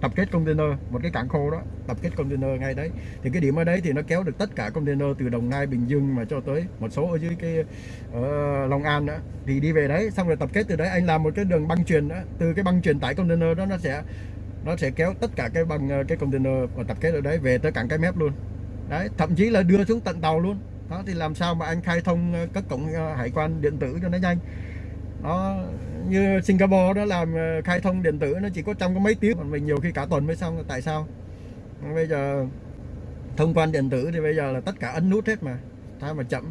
tập kết container, một cái cảng khô đó, tập kết container ngay đấy. Thì cái điểm ở đấy thì nó kéo được tất cả container từ Đồng Nai, Bình Dương mà cho tới một số ở dưới cái ở Long An đó. Thì đi về đấy, xong rồi tập kết từ đấy. Anh làm một cái đường băng truyền đó. Từ cái băng truyền tải container đó nó sẽ nó sẽ kéo tất cả cái băng ờ, cái container và tập kết ở đấy về tới cảng cái mép luôn. Đấy, thậm chí là đưa xuống tận tàu luôn. Đó, thì làm sao mà anh khai thông ờ, các cổng hải quan điện tử cho nó nhanh. Nó như Singapore đó làm ờ, khai thông điện tử nó chỉ có trong có mấy tiếng, còn mình nhiều khi cả tuần mới xong, tại sao? Bây giờ, thông quan điện tử thì bây giờ là tất cả ấn nút hết mà, sao mà chậm?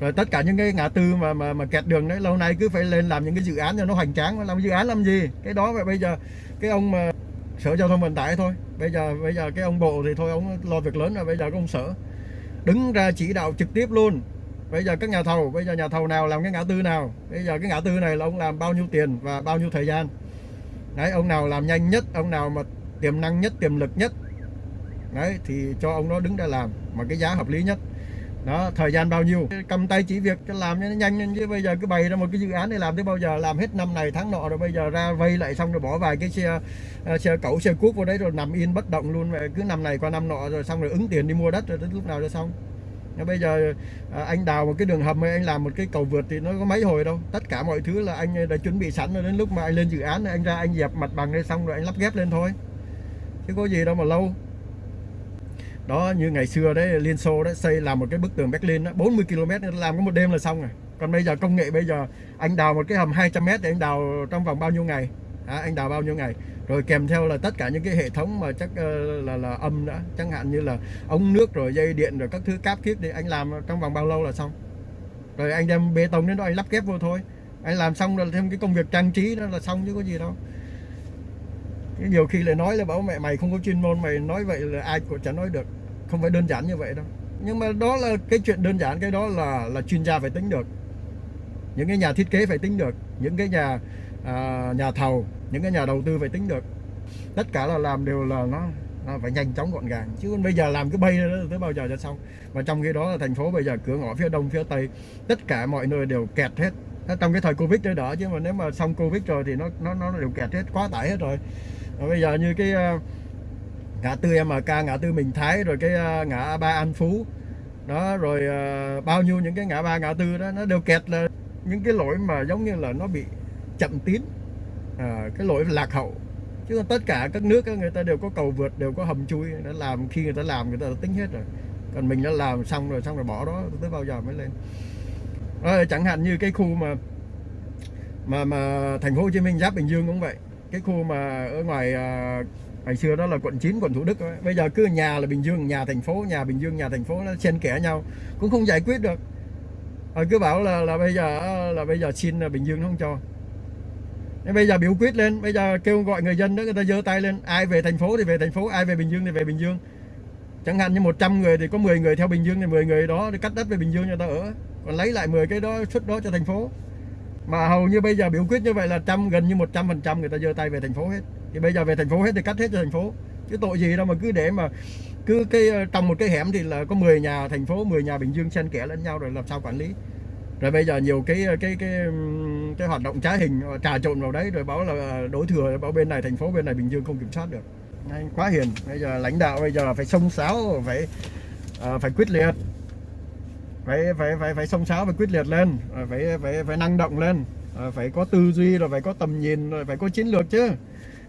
Rồi tất cả những cái ngã tư mà mà mà kẹt đường đấy, lâu nay cứ phải lên làm những cái dự án cho nó hoành tráng làm dự án làm gì? Cái đó vậy bây giờ, cái ông mà sở giao thông vận tải thôi, bây giờ bây giờ cái ông bộ thì thôi, ông lo việc lớn rồi, bây giờ cái ông sở đứng ra chỉ đạo trực tiếp luôn bây giờ các nhà thầu, bây giờ nhà thầu nào làm cái ngã tư nào? Bây giờ cái ngã tư này là ông làm bao nhiêu tiền và bao nhiêu thời gian? Đấy, ông nào làm nhanh nhất, ông nào mà tiềm năng nhất, tiềm lực nhất? Đấy, thì cho ông đó đứng ra làm mà cái giá hợp lý nhất. Đó, thời gian bao nhiêu? Cầm tay chỉ việc cho làm cho nó nhanh lên chứ bây giờ cứ bày ra một cái dự án để làm tới bao giờ? Làm hết năm này, tháng nọ rồi bây giờ ra vây lại xong rồi bỏ vài cái xe à, xe cẩu, xe cuốc vào đấy rồi nằm yên bất động luôn. Vậy cứ năm này qua năm nọ rồi xong rồi ứng tiền đi mua đất rồi đến lúc nào cho xong? Bây giờ à, anh đào một cái đường hầm hay anh làm một cái cầu vượt thì nó có mấy hồi đâu. Tất cả mọi thứ là anh à, đã chuẩn bị sẵn rồi. Đến lúc mà anh lên dự án anh ra anh dẹp mặt bằng đây xong rồi anh lắp ghép lên thôi. Chứ có gì đâu mà lâu. Đó như ngày xưa đấy Liên Xô đấy xây làm một cái bức tường Berlin đó, 40 km làm có một đêm là xong rồi. Còn bây giờ công nghệ bây giờ anh đào một cái hầm 200 m thì anh đào trong vòng bao nhiêu ngày? À, anh đào bao nhiêu ngày? Rồi kèm theo là tất cả những cái hệ thống mà chắc ờ, là là âm đã. Chẳng hạn như là ống nước rồi dây điện rồi các thứ cáp kiếp thì anh làm trong vòng bao lâu là xong? Rồi anh đem bê tông đến đó anh lắp ghép vô thôi. Anh làm xong rồi thêm cái công việc trang trí đó là xong chứ có gì đâu. Nhiều khi lại nói là bảo mẹ mày không có chuyên môn mày nói vậy là ai cũng chẳng nói được. Không phải đơn giản như vậy đâu. Nhưng mà đó là cái chuyện đơn giản cái đó là là chuyên gia phải tính được. Những cái nhà thiết kế phải tính được. Những cái nhà à, nhà thầu những cái nhà đầu tư phải tính được. Tất cả là làm đều là nó, nó phải nhanh chóng gọn gàng. Chứ bây giờ làm cái bay đó tới bao giờ cho xong. Và trong khi đó là thành phố bây giờ cửa ngõ phía đông phía tây tất cả mọi nơi đều kẹt hết. Trong cái thời covid đấy đỡ chứ mà nếu mà xong covid rồi thì nó nó nó đều kẹt hết quá tải hết rồi. Và bây giờ như cái ờ, ngã tư MK ngã tư Bình Thái rồi cái ờ, ngã ba An Phú. Đó rồi ờ, bao nhiêu những cái ngã ba ngã tư đó nó đều kẹt là những cái lỗi mà giống như là nó bị chậm tiến à, cái lỗi lạc hậu. Chứ còn tất cả các nước người ta đều có cầu vượt đều có hầm chui. Đã làm khi người ta làm người ta đã tính hết rồi. Còn mình đã làm xong rồi xong rồi bỏ đó tới bao giờ mới lên. À, chẳng hạn như cái khu mà mà mà thành phố Hồ Chí Minh giáp Bình Dương cũng vậy. Cái khu mà ở ngoài à, ngày xưa đó là quận 9 quận Thủ Đức ấy. bây giờ cứ nhà là Bình Dương nhà thành phố nhà Bình Dương nhà thành phố nó xen kẽ nhau cũng không giải quyết được. À, cứ bảo là là bây giờ là bây giờ xin là Bình Dương nó không cho. Nên bây giờ biểu quyết lên, bây giờ kêu gọi người dân đó, người ta giơ tay lên, ai về thành phố thì về thành phố, ai về Bình Dương thì về Bình Dương. Chẳng hạn như 100 người thì có 10 người theo Bình Dương thì 10 người đó thì cắt đất về Bình Dương cho ta ở. Còn lấy lại 10 cái đó, suất đó cho thành phố. Mà hầu như bây giờ biểu quyết như vậy là trăm, gần như 100 phần trăm người ta giơ tay về thành phố hết. Thì bây giờ về thành phố hết thì cắt hết cho thành phố. Chứ tội gì đâu mà cứ để mà cứ cái ờ, trong một cái hẻm thì là có 10 nhà thành phố 10 nhà Bình Dương xen kẽ lẫn nhau rồi làm sao quản lý rồi bây giờ nhiều cái cái cái cái hoạt động trá hình ờ, trà trộn vào đấy rồi báo là đối thừa báo bên này thành phố bên này Bình Dương không kiểm soát được. Anh quá hiền. Bây giờ lãnh đạo bây giờ phải sông sáo phải à, phải quyết liệt. Phải phải phải phải sông sáo phải quyết liệt lên. Phải phải phải năng động lên. Phải có tư duy rồi phải có tầm nhìn rồi phải có chiến lược chứ.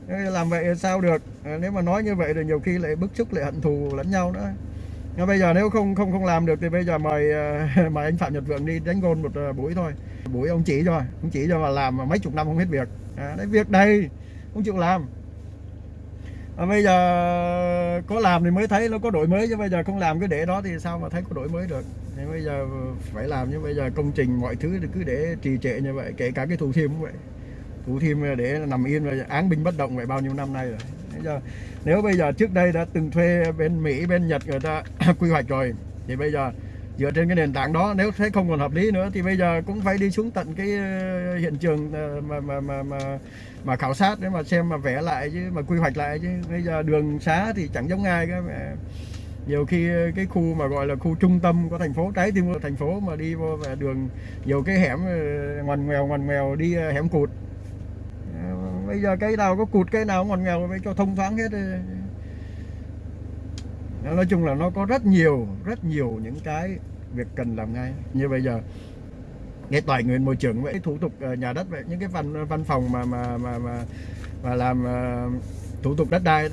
Làm vậy sao được? Ờ, nếu mà nói như vậy thì nhiều khi lại bức xúc lại hận thù lẫn nhau nữa nhưng bây giờ nếu không không không làm được thì bây giờ mời ờ, mời anh Phạm Nhật Vượng đi đánh gôn một ờ, buổi thôi. Buổi ông chỉ cho ông chỉ cho mà làm mà mấy chục năm không hết việc. À, đấy việc đây không chịu làm. À, bây giờ có làm thì mới thấy nó có đổi mới chứ bây giờ không làm cái để đó thì sao mà thấy có đổi mới được. Thì bây giờ phải làm như bây giờ công trình mọi thứ thì cứ để trì trệ như vậy kể cả cái thủ thiêm cũng vậy. Thủ thiêm để nằm yên rồi án binh bất động vậy bao nhiêu năm nay rồi giờ nếu bây giờ trước đây đã từng thuê bên Mỹ bên Nhật người ta quy hoạch rồi thì bây giờ dựa trên cái nền tảng đó nếu thấy không còn hợp lý nữa thì bây giờ cũng phải đi xuống tận cái ờ, hiện trường ờ, mà mà mà mà, mà khảo sát để mà xem mà vẽ lại chứ mà quy hoạch lại chứ. Bây giờ đường xá thì chẳng giống ai cái nhiều khi ờ, cái khu mà gọi là khu trung tâm của thành phố trái tim của thành phố mà đi vô về đường nhiều cái hẻm ngoằn ngoèo ngoằn ngoèo đi hẻm cụt bây giờ cây nào có cụt cây nào ngọt nghèo phải cho thông thoáng hết nói chung là nó có rất nhiều rất nhiều những cái việc cần làm ngay. Như bây giờ cái tài nguyên môi trường vậy thủ tục ờ, nhà đất vậy những cái văn văn phòng mà mà mà mà, mà làm uh, thủ tục đất đai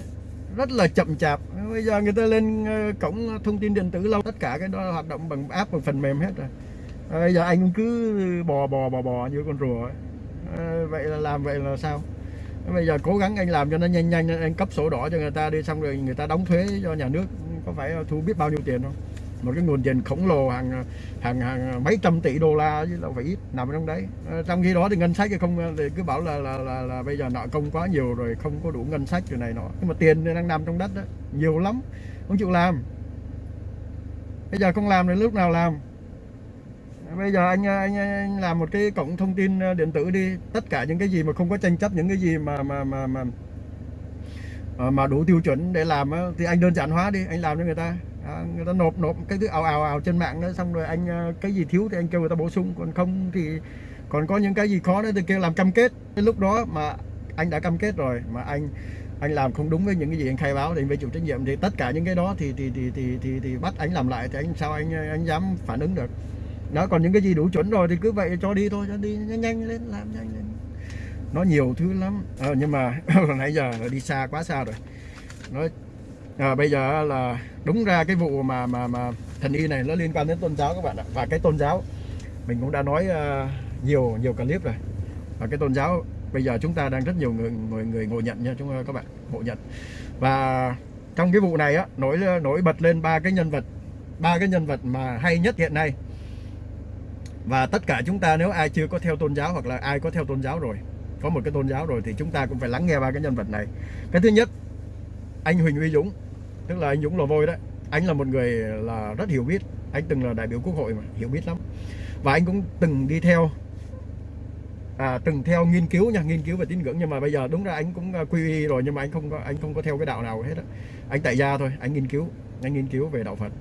rất là chậm chạp. Bây giờ người ta lên ờ, cổng thông tin điện tử lâu tất cả cái đó hoạt động bằng app bằng phần mềm hết rồi. Bây giờ anh cứ bò bò bò bò như con rùa ấy. vậy là làm vậy là sao? Bây giờ cố gắng anh làm cho nó nhanh nhanh anh cấp sổ đỏ cho người ta đi xong rồi người ta đóng thuế cho nhà nước có phải thu biết bao nhiêu tiền không? Một cái nguồn tiền khổng lồ hàng hàng hàng mấy trăm tỷ đô la chứ đâu phải ít nằm trong đấy. Ờ, trong khi đó thì ngân sách thì không thì cứ bảo là là, là là bây giờ nợ công quá nhiều rồi không có đủ ngân sách rồi này nọ. Nhưng mà tiền đang nằm trong đất đó nhiều lắm không chịu làm. Bây giờ không làm thì lúc nào làm? Bây giờ anh, anh anh làm một cái cổng thông tin ờ, điện tử đi. Tất cả những cái gì mà không có tranh chấp những cái gì mà mà mà mà ờ, mà đủ tiêu chuẩn để làm thì anh đơn giản hóa đi anh làm cho người ta. À, người ta nộp nộp cái thứ ào ào ào trên mạng đó xong rồi anh ờ, cái gì thiếu thì anh kêu người ta bổ sung còn không thì còn có những cái gì khó nữa thì kêu làm cam kết. Cái lúc đó mà anh đã cam kết rồi mà anh anh làm không đúng với những cái gì anh khai báo thì anh phải chịu trách nhiệm. Thì tất cả những cái đó thì thì thì thì thì, thì bắt anh làm lại thì anh sao anh anh dám phản ứng được? Đó còn những cái gì đủ chuẩn rồi thì cứ vậy cho đi thôi cho đi nhanh, nhanh lên làm nhanh lên. Nó nhiều thứ lắm. À, nhưng mà hồi nãy giờ đi xa quá xa rồi. Nói à, bây giờ là đúng ra cái vụ mà mà mà thần y này nó liên quan đến tôn giáo các bạn ạ. Và cái tôn giáo mình cũng đã nói uh, nhiều nhiều clip rồi. Và cái tôn giáo bây giờ chúng ta đang rất nhiều người người người ngộ nhận nha chúng các bạn ngộ nhận. Và trong cái vụ này á nổi nổi bật lên ba cái nhân vật ba cái nhân vật mà hay nhất hiện nay và tất cả chúng ta nếu ai chưa có theo tôn giáo hoặc là ai có theo tôn giáo rồi có một cái tôn giáo rồi thì chúng ta cũng phải lắng nghe ba cái nhân vật này. Cái thứ nhất anh Huỳnh Uy Dũng tức là anh Dũng lò vôi đấy. Anh là một người là rất hiểu biết anh từng là đại biểu quốc hội mà hiểu biết lắm. Và anh cũng từng đi theo à, từng theo nghiên cứu nha nghiên cứu về tín ngưỡng. Nhưng mà bây giờ đúng ra anh cũng à, quy y rồi nhưng mà anh không có anh không có theo cái đạo nào hết á. Anh tại gia thôi anh nghiên cứu anh nghiên cứu về đạo Phật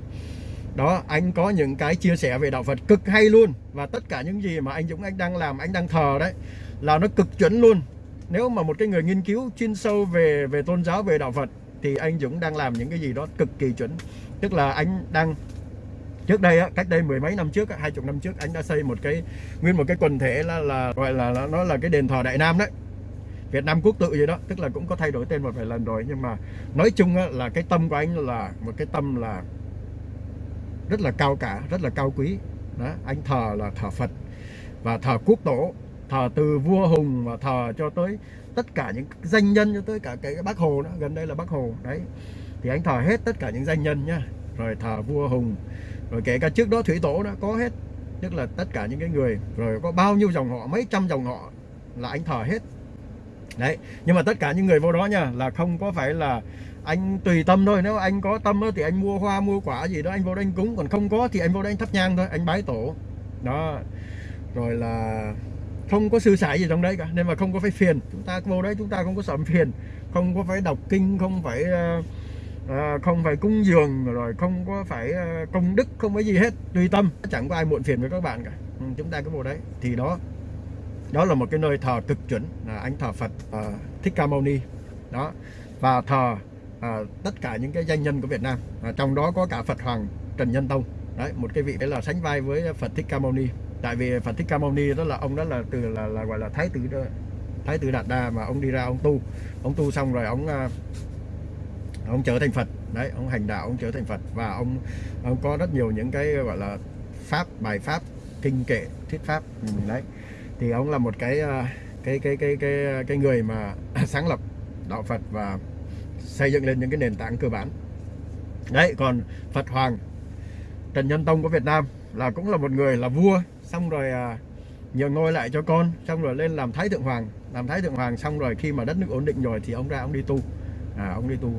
đó anh có những cái chia sẻ về đạo Phật cực hay luôn. Và tất cả những gì mà anh Dũng anh đang làm anh đang thờ đấy là nó cực chuẩn luôn. Nếu mà một cái người nghiên cứu chuyên sâu về về tôn giáo về đạo Phật thì anh Dũng đang làm những cái gì đó cực kỳ chuẩn. Tức là anh đang trước đây á, cách đây mười mấy năm trước hai chục năm trước anh đã xây một cái nguyên một cái quần thể là là gọi là, là nó là cái đền thờ Đại Nam đấy. Việt Nam quốc tự gì đó tức là cũng có thay đổi tên một vài lần rồi. Nhưng mà nói chung á, là cái tâm của anh là một cái tâm là rất là cao cả, rất là cao quý. Đó, anh thờ là thờ Phật và thờ quốc tổ, thờ từ vua hùng và thờ cho tới tất cả những danh nhân, cho tới cả cái bác hồ đó gần đây là bác hồ, đấy. Thì anh thờ hết tất cả những danh nhân nhá rồi thờ vua hùng, rồi kể cả trước đó thủy tổ đã có hết, tức là tất cả những cái người, rồi có bao nhiêu dòng họ, mấy trăm dòng họ là anh thờ hết. Đấy, nhưng mà tất cả những người vô đó nha, là không có phải là anh tùy tâm thôi nếu anh có tâm thì anh mua hoa mua quả gì đó anh vô đây anh cúng còn không có thì anh vô đây anh thắp nhang thôi anh bái tổ. Đó. Rồi là không có sư sãi gì trong đấy cả nên mà không có phải phiền. Chúng ta vô đấy chúng ta không có sợ phiền không có phải đọc kinh không phải à, không phải cúng dường rồi không có phải à, công đức không có gì hết tùy tâm. Chẳng có ai muộn phiền với các bạn cả. Ừ, chúng ta cứ vào đấy. Thì đó đó là một cái nơi thờ cực chuẩn là anh thờ Phật à, Thích Ca Mâu Ni. Đó. Và thờ à, tất cả những cái danh nhân của Việt Nam. À, trong đó có cả Phật Hoàng Trần Nhân Tông. Đấy một cái vị đấy là sánh vai với Phật Thích Ca Mâu Ni. Tại vì Phật Thích Ca Mâu Ni đó là ông đó là từ là, là gọi là thái tử đó, thái tử Đạt Đa mà ông đi ra ông tu. Ông tu xong rồi ông à, ông trở thành Phật. Đấy ông hành đạo ông trở thành Phật. Và ông ông có rất nhiều những cái gọi là pháp bài pháp kinh kệ thuyết pháp. Ừ, đấy. Thì ông là một cái à, cái cái cái cái cái người mà sáng lập đạo Phật và xây dựng lên những cái nền tảng cơ bản. Đấy còn Phật Hoàng Trần Nhân Tông của Việt Nam là cũng là một người là vua xong rồi à, nhường ngôi lại cho con xong rồi lên làm thái thượng hoàng. Làm thái thượng hoàng xong rồi khi mà đất nước ổn định rồi thì ông ra ông đi tu. À, ông đi tu.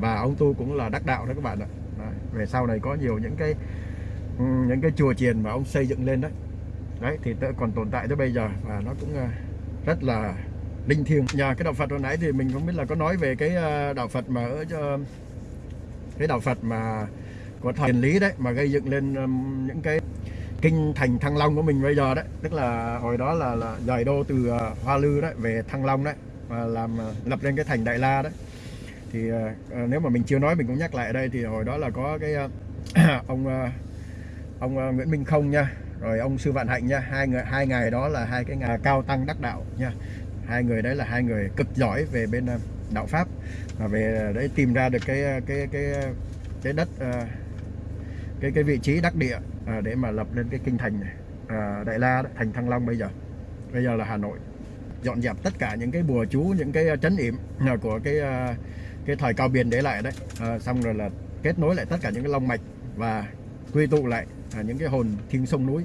Và ông tu cũng là đắc đạo đó các bạn ạ. Đấy. về sau này có nhiều những cái những cái chùa chiền mà ông xây dựng lên đấy. Đấy thì còn tồn tại tới bây giờ và nó cũng à, rất là linh thiêng. Nhà cái đạo Phật hồi nãy thì mình không biết là có nói về cái ờ, đạo Phật mà ở ờ, cái đạo Phật mà của thời lý đấy, mà gây dựng lên những cái kinh thành Thăng Long của mình bây giờ đấy. Tức là hồi đó là là dời đô từ ờ, Hoa Lư đấy, về Thăng Long đấy, và làm lập lên cái thành Đại La đấy. Thì nếu mà mình chưa nói mình cũng nhắc lại ở đây thì hồi đó là có cái ông ông Nguyễn Minh Không nha, rồi ông Sư Vạn Hạnh nha. Hai người, hai ngày đó là hai cái ngày cao tăng đắc đạo nha hai người đấy là hai người cực giỏi về bên ờ, đạo pháp và về ờ, đấy tìm ra được cái ờ, cái cái cái đất cái cái vị trí đắc địa để mà lập lên cái kinh thành này. Đại La thành Thăng Long bây giờ. Bây giờ là Hà Nội. Dọn dẹp tất cả những cái bùa chú những cái chấn yểm của cái cái thời cao biên để lại đấy. À, xong rồi là kết nối lại tất cả những cái long mạch và quy tụ lại à, những cái hồn thiên sông núi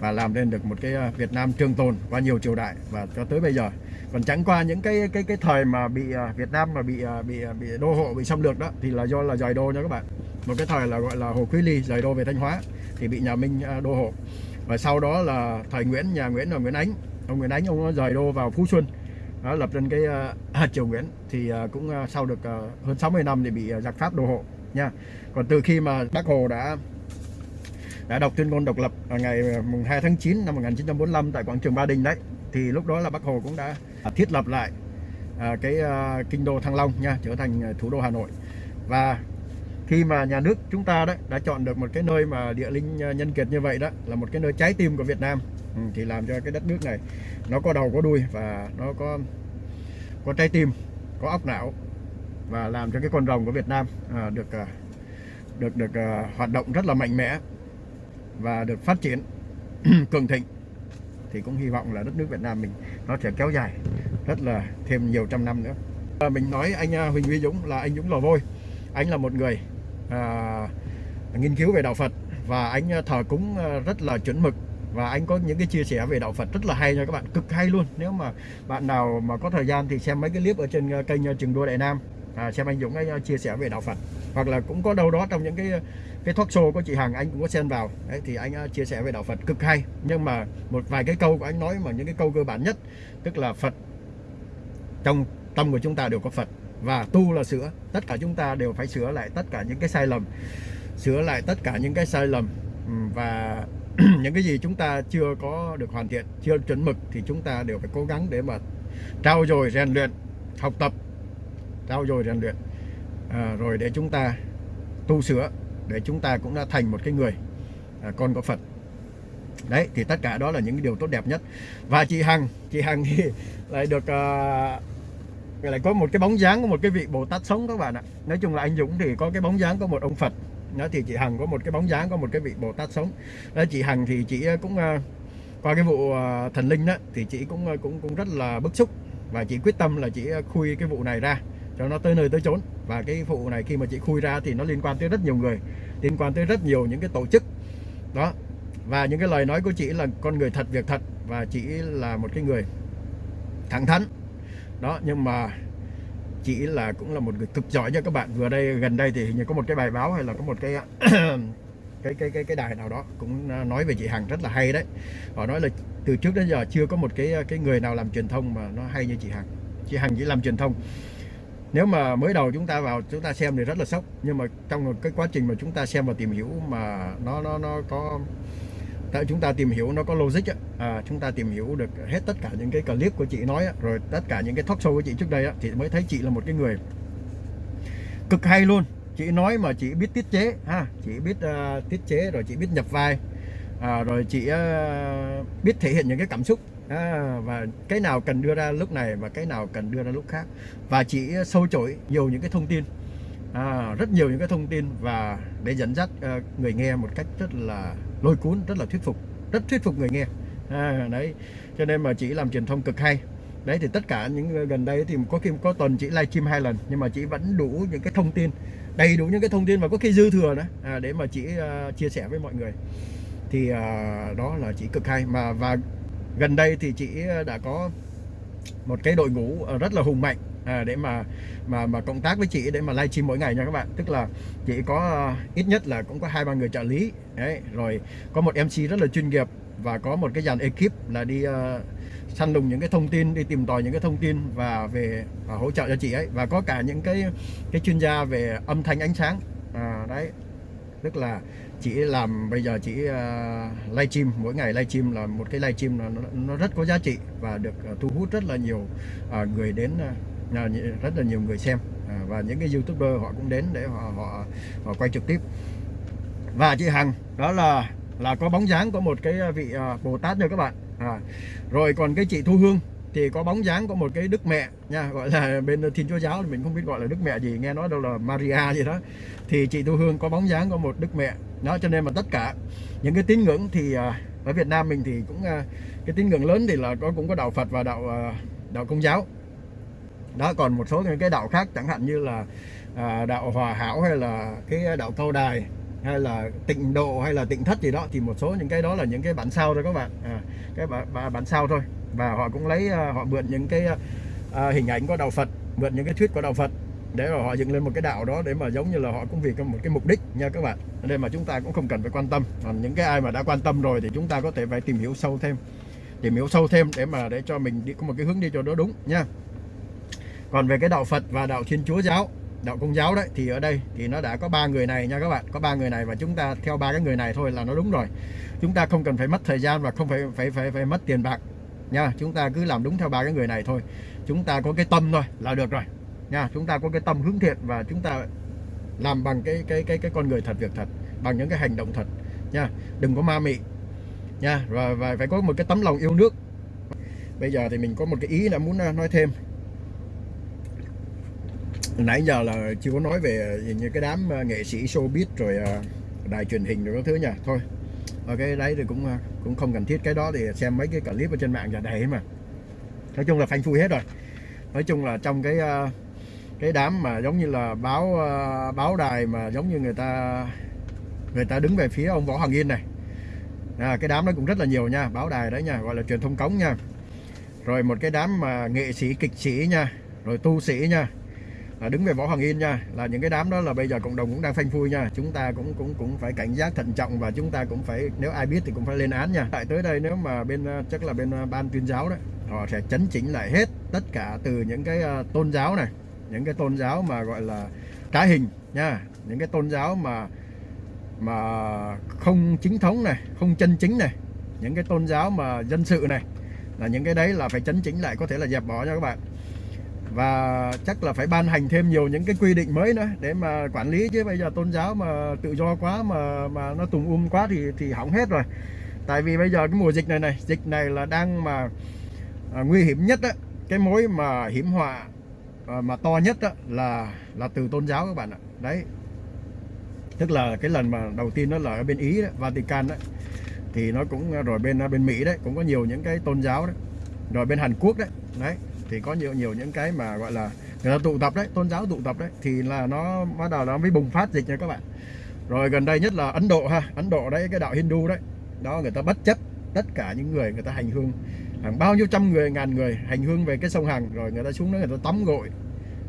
và làm nên được một cái Việt Nam trường tồn qua nhiều triều đại. Và cho tới bây giờ còn chẳng qua những cái cái cái thời mà bị à, Việt Nam mà bị à, bị à, bị đô hộ bị xâm lược đó thì là do là dời đô nha các bạn. Một cái thời là gọi là Hồ Quý Ly dời đô về Thanh Hóa thì bị nhà Minh đô hộ. Và sau đó là thời Nguyễn nhà Nguyễn là Nguyễn Ánh. Ông Nguyễn Ánh ông rời đô vào Phú Xuân đó, lập lên cái uh, triều Nguyễn thì uh, cũng uh, sau được uh, hơn 60 năm thì bị uh, giặc Pháp đô hộ nha. Còn từ khi mà Bác Hồ đã đã đọc tuyên ngôn độc lập ngày mùng 2 tháng 9 năm 1945 tại quảng trường Ba Đình đấy thì lúc đó là Bác Hồ cũng đã À, thiết lập lại à, cái à, kinh đô Thăng Long nha trở thành à, thủ đô Hà Nội. Và khi mà nhà nước chúng ta đấy đã chọn được một cái nơi mà địa linh à, nhân kiệt như vậy đó là một cái nơi trái tim của Việt Nam ừ, thì làm cho cái đất nước này nó có đầu có đuôi và nó có có trái tim có óc não và làm cho cái con rồng của Việt Nam à, được à, được được à, hoạt động rất là mạnh mẽ và được phát triển cường thịnh. Thì cũng hy vọng là đất nước Việt Nam mình nó sẽ kéo dài rất là thêm nhiều trăm năm nữa. À, mình nói anh à, Huỳnh Huy Dũng là anh Dũng lò vôi. Anh là một người à, nghiên cứu về đạo Phật và anh à, thờ cúng à, rất là chuẩn mực. Và anh có những cái chia sẻ về đạo Phật rất là hay nha các bạn cực hay luôn. Nếu mà bạn nào mà có thời gian thì xem mấy cái clip ở trên kênh Trường Đua Đại Nam. À, xem anh Dũng anh chia sẻ về đạo Phật hoặc là cũng có đâu đó trong những cái cái talk show của chị Hằng, anh cũng có xen vào. Đấy, thì anh à, chia sẻ về đạo Phật cực hay. Nhưng mà một vài cái câu của anh nói mà những cái câu cơ bản nhất, tức là Phật, trong tâm của chúng ta đều có Phật. Và tu là sửa, tất cả chúng ta đều phải sửa lại tất cả những cái sai lầm, sửa lại tất cả những cái sai lầm. Ừ, và những cái gì chúng ta chưa có được hoàn thiện, chưa chuẩn mực thì chúng ta đều phải cố gắng để mà trao dồi rèn luyện, học tập trao dồi rèn luyện à, rồi để chúng ta tu sửa để chúng ta cũng đã thành một cái người à, con của Phật. Đấy thì tất cả đó là những cái điều tốt đẹp nhất. Và chị Hằng chị Hằng thì lại được à, lại có một cái bóng dáng của một cái vị Bồ Tát sống các bạn ạ. Nói chung là anh Dũng thì có cái bóng dáng có một ông Phật. Nó thì chị Hằng có một cái bóng dáng có một cái vị Bồ Tát sống. Đó chị Hằng thì chị cũng à, qua cái vụ à, thần linh đó thì chị cũng à, cũng cũng rất là bức xúc. Và chị quyết tâm là chị à, khui cái vụ này ra cho nó tới nơi tới chốn. Và cái vụ này khi mà chị khui ra thì nó liên quan tới rất nhiều người, liên quan tới rất nhiều những cái tổ chức. Đó. Và những cái lời nói của chị là con người thật, việc thật, và chị là một cái người thẳng thắn. Đó, nhưng mà chị là cũng là một người cực giỏi nha các bạn. Vừa đây, gần đây thì hình như có một cái bài báo hay là có một cái cái cái cái cái đài nào đó cũng nói về chị Hằng rất là hay đấy. Họ nói là từ trước đến giờ chưa có một cái cái người nào làm truyền thông mà nó hay như chị Hằng. Chị Hằng chỉ làm truyền thông nếu mà mới đầu chúng ta vào chúng ta xem thì rất là sốc. Nhưng mà trong cái quá trình mà chúng ta xem và tìm hiểu mà nó nó nó có tại chúng ta tìm hiểu nó có logic á, à, chúng ta tìm hiểu được hết tất cả những cái clip của chị nói á, rồi tất cả những cái talk show của chị trước đây á, thì mới thấy chị là một cái người cực hay luôn. Chị nói mà chị biết tiết chế ha chị biết uh, tiết chế rồi chị biết nhập vai à, rồi chị uh, biết thể hiện những cái cảm xúc à, và cái nào cần đưa ra lúc này và cái nào cần đưa ra lúc khác. Và chị sâu chổi nhiều những cái thông tin. À, rất nhiều những cái thông tin và để dẫn dắt uh, người nghe một cách rất là lôi cuốn rất là thuyết phục rất thuyết phục người nghe. À, đấy cho nên mà chị làm truyền thông cực hay. Đấy thì tất cả những gần đây thì có khi có tuần chị livestream hai lần nhưng mà chị vẫn đủ những cái thông tin đầy đủ những cái thông tin và có khi dư thừa nữa. À, để mà chị uh, ờ, chia sẻ với mọi người. Thì uh, đó là chị cực hay. Mà và gần đây thì chị ờ, đã có một cái đội ngũ ờ, rất là hùng mạnh à, để mà mà mà cộng tác với chị để mà livestream mỗi ngày nha các bạn. Tức là chị có uh, ít nhất là cũng có hai ba người trợ lý đấy rồi có một MC rất là chuyên nghiệp và có một cái dàn ekip là đi uh, săn lùng những cái thông tin đi tìm tòi những cái thông tin và về và hỗ trợ cho chị ấy. Và có cả những cái cái chuyên gia về âm thanh ánh sáng à, đấy. Tức là chỉ làm bây giờ chỉ uh, ờ, livestream mỗi ngày livestream là một cái livestream là nó, nó rất có giá trị và được uh, thu hút rất là nhiều uh, người đến uh, rất là nhiều người xem. Uh, và những cái youtuber họ cũng đến để họ họ, họ quay trực tiếp. Và chị Hằng đó là là có bóng dáng của một cái vị uh, Bồ Tát nha các bạn. À, rồi còn cái chị Thu Hương thì có bóng dáng có một cái đức mẹ nha gọi là bên thiên chúa giáo thì mình không biết gọi là đức mẹ gì nghe nói đâu là Maria gì đó. Thì chị Thu Hương có bóng dáng có một đức mẹ. Đó cho nên mà tất cả những cái tín ngưỡng thì à, ở Việt Nam mình thì cũng à, cái tín ngưỡng lớn thì là có cũng có đạo Phật và đạo à, đạo Công giáo. Đó còn một số những cái đạo khác chẳng hạn như là đạo Hòa Hảo hay là cái đạo Câu Đài hay là tịnh độ hay là tịnh thất gì đó thì một số những cái đó là những cái bản sao thôi các bạn. À, cái bản, bản sao thôi và họ cũng lấy à, họ mượn những cái à, à, hình ảnh của đạo Phật, mượn những cái thuyết của đạo Phật để mà họ dựng lên một cái đạo đó để mà giống như là họ cũng vì có một cái mục đích nha các bạn. Nên mà chúng ta cũng không cần phải quan tâm. Còn những cái ai mà đã quan tâm rồi thì chúng ta có thể phải tìm hiểu sâu thêm, tìm hiểu sâu thêm để mà để cho mình đi có một cái hướng đi cho nó đúng nha. Còn về cái đạo Phật và đạo Thiên Chúa giáo, đạo Công giáo đấy, thì ở đây thì nó đã có ba người này nha các bạn. Có ba người này và chúng ta theo ba cái người này thôi là nó đúng rồi. Chúng ta không cần phải mất thời gian và không phải phải phải phải mất tiền bạc nha chúng ta cứ làm đúng theo ba cái người này thôi. Chúng ta có cái tâm thôi là được rồi. Nha chúng ta có cái tâm hướng thiện và chúng ta làm bằng cái cái cái cái con người thật việc thật bằng những cái hành động thật. Nha đừng có ma mị. Nha và, và phải có một cái tấm lòng yêu nước. Bây giờ thì mình có một cái ý là muốn à, nói thêm. Nãy giờ là chưa có nói về như cái đám à, nghệ sĩ showbiz rồi à, đài truyền hình rồi các thứ nha. Thôi và cái đấy thì cũng ờ, cũng không cần thiết. Cái đó thì xem mấy cái clip ở trên mạng là đầy mà. Nói chung là phanh phui hết rồi. Nói chung là trong cái ờ, cái đám mà giống như là báo báo đài mà giống như người ta người ta đứng về phía ông võ hoàng yên này. À, cái đám đó cũng rất là nhiều nha báo đài đấy nha gọi là truyền thông cống nha. Rồi một cái đám mà nghệ sĩ kịch sĩ nha rồi tu sĩ nha à, đứng về võ hoàng yên nha. Là những cái đám đó là bây giờ cộng đồng cũng đang phanh phui nha. Chúng ta cũng cũng cũng phải cảnh giác thận trọng và chúng ta cũng phải nếu ai biết thì cũng phải lên án nha. Tại tới đây nếu mà bên ờ, chắc là bên ờ, ban tuyên giáo đấy họ sẽ chấn chỉnh lại hết tất cả từ những cái ờ, tôn giáo này những cái tôn giáo mà gọi là cá hình nha. Những cái tôn giáo mà mà không chính thống này không chân chính này. Những cái tôn giáo mà dân sự này là những cái đấy là phải chấn chỉnh lại có thể là dẹp bỏ nha các bạn và chắc là phải ban hành thêm nhiều những cái quy định mới nữa để mà quản lý. Chứ bây giờ tôn giáo mà tự do quá mà mà nó tùng um quá thì thì hỏng hết rồi. Tại vì bây giờ cái mùa dịch này này dịch này là đang mà à, nguy hiểm nhất á. Cái mối mà hiểm họa à, mà to nhất á, là là từ tôn giáo các bạn ạ. Đấy. Tức là cái lần mà đầu tiên nó là ở bên ý đó, Vatican đấy thì nó cũng à, rồi bên à, bên Mỹ đấy cũng có nhiều những cái tôn giáo đấy rồi bên Hàn Quốc đấy. Đấy thì có nhiều nhiều những cái mà gọi là người ta tụ tập đấy tôn giáo tụ tập đấy thì là nó bắt đầu nó mới bùng phát dịch nha các bạn. Rồi gần đây nhất là Ấn Độ ha Ấn Độ đấy cái đạo Hindu đấy đó người ta bất chấp tất cả những người người ta hành hương. Hàng bao nhiêu trăm người ngàn người hành hương về cái sông Hằng rồi người ta xuống đó người ta tắm gội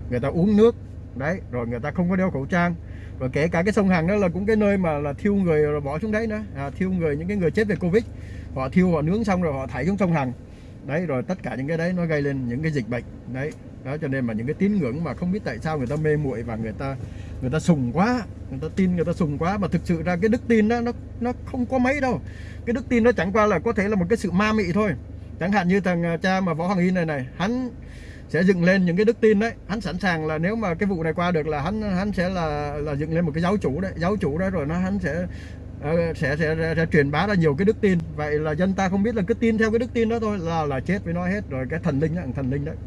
người ta uống nước đấy rồi người ta không có đeo khẩu trang. Rồi kể cả cái sông Hằng đó là cũng cái nơi mà là thiêu người rồi bỏ xuống đấy nữa. À, thiêu người những cái người chết về Covid họ thiêu họ nướng xong rồi họ thải xuống sông Hằng đấy, rồi tất cả những cái đấy nó gây lên những cái dịch bệnh. Đấy, đó cho nên mà những cái tín ngưỡng mà không biết tại sao người ta mê muội và người ta người ta sùng quá, người ta tin người ta sùng quá. Mà thực sự ra cái đức tin đó, nó nó không có mấy đâu. Cái đức tin nó chẳng qua là có thể là một cái sự ma mị thôi. Chẳng hạn như thằng à, cha mà võ hoàng y này này, hắn sẽ dựng lên những cái đức tin đấy. Hắn sẵn sàng là nếu mà cái vụ này qua được là hắn hắn sẽ là là dựng lên một cái giáo chủ đấy. Giáo chủ đó rồi nó, hắn sẽ Ờ, sẽ, sẽ, sẽ sẽ truyền bá ra nhiều cái đức tin. Vậy là dân ta không biết là cứ tin theo cái đức tin đó thôi là là chết với nó hết. Rồi cái thần linh đó thần linh đấy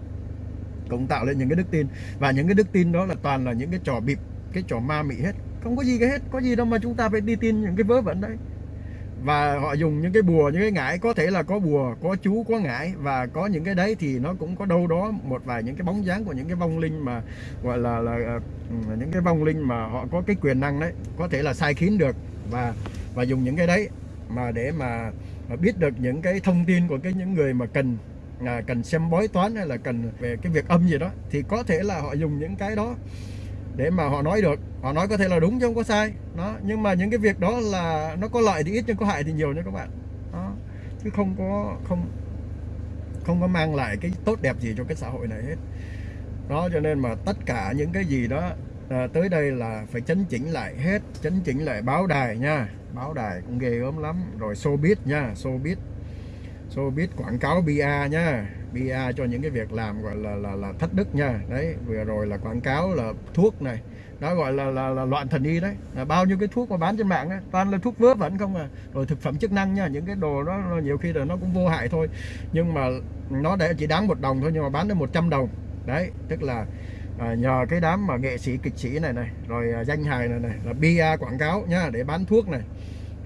cũng tạo lên những cái đức tin. Và những cái đức tin đó là toàn là những cái trò bịp cái trò ma mị hết. Không có gì cái hết có gì đâu mà chúng ta phải đi tin những cái vớ vẩn đấy và họ dùng những cái bùa những cái ngải có thể là có bùa có chú có ngải. Và có những cái đấy thì nó cũng có đâu đó một vài những cái bóng dáng của những cái vong linh mà gọi là là ờ, những cái vong linh mà họ có cái quyền năng đấy có thể là sai khiến được. Và và dùng những cái đấy mà để mà, mà biết được những cái thông tin của cái những người mà cần à, cần xem bói toán hay là cần về cái việc âm gì đó thì có thể là họ dùng những cái đó để mà họ nói được. Họ nói có thể là đúng chứ không có sai. Đó nhưng mà những cái việc đó là nó có lợi thì ít nhưng có hại thì nhiều nha các bạn. Đó chứ không có không không có mang lại cái tốt đẹp gì cho cái xã hội này hết. Đó cho nên mà tất cả những cái gì đó à, tới đây là phải chấn chỉnh lại hết chấn chỉnh lại báo đài nha. Báo đài cũng ghê gớm lắm. Rồi showbiz nha showbiz. Showbiz quảng cáo bia nha bia cho những cái việc làm gọi là là là thất đức nha. Đấy vừa rồi là quảng cáo là thuốc này. Đó gọi là là, là loạn thần y đấy. Là bao nhiêu cái thuốc mà bán trên mạng ấy, toàn là thuốc vớ vẩn không à. Rồi thực phẩm chức năng nha những cái đồ đó nhiều khi là nó cũng vô hại thôi. Nhưng mà nó để chỉ đáng một đồng thôi nhưng mà bán được 100 đồng. Đấy tức là à, nhờ cái đám mà nghệ sĩ kịch sĩ này này rồi à, danh hài này này là bia quảng cáo nhá để bán thuốc này.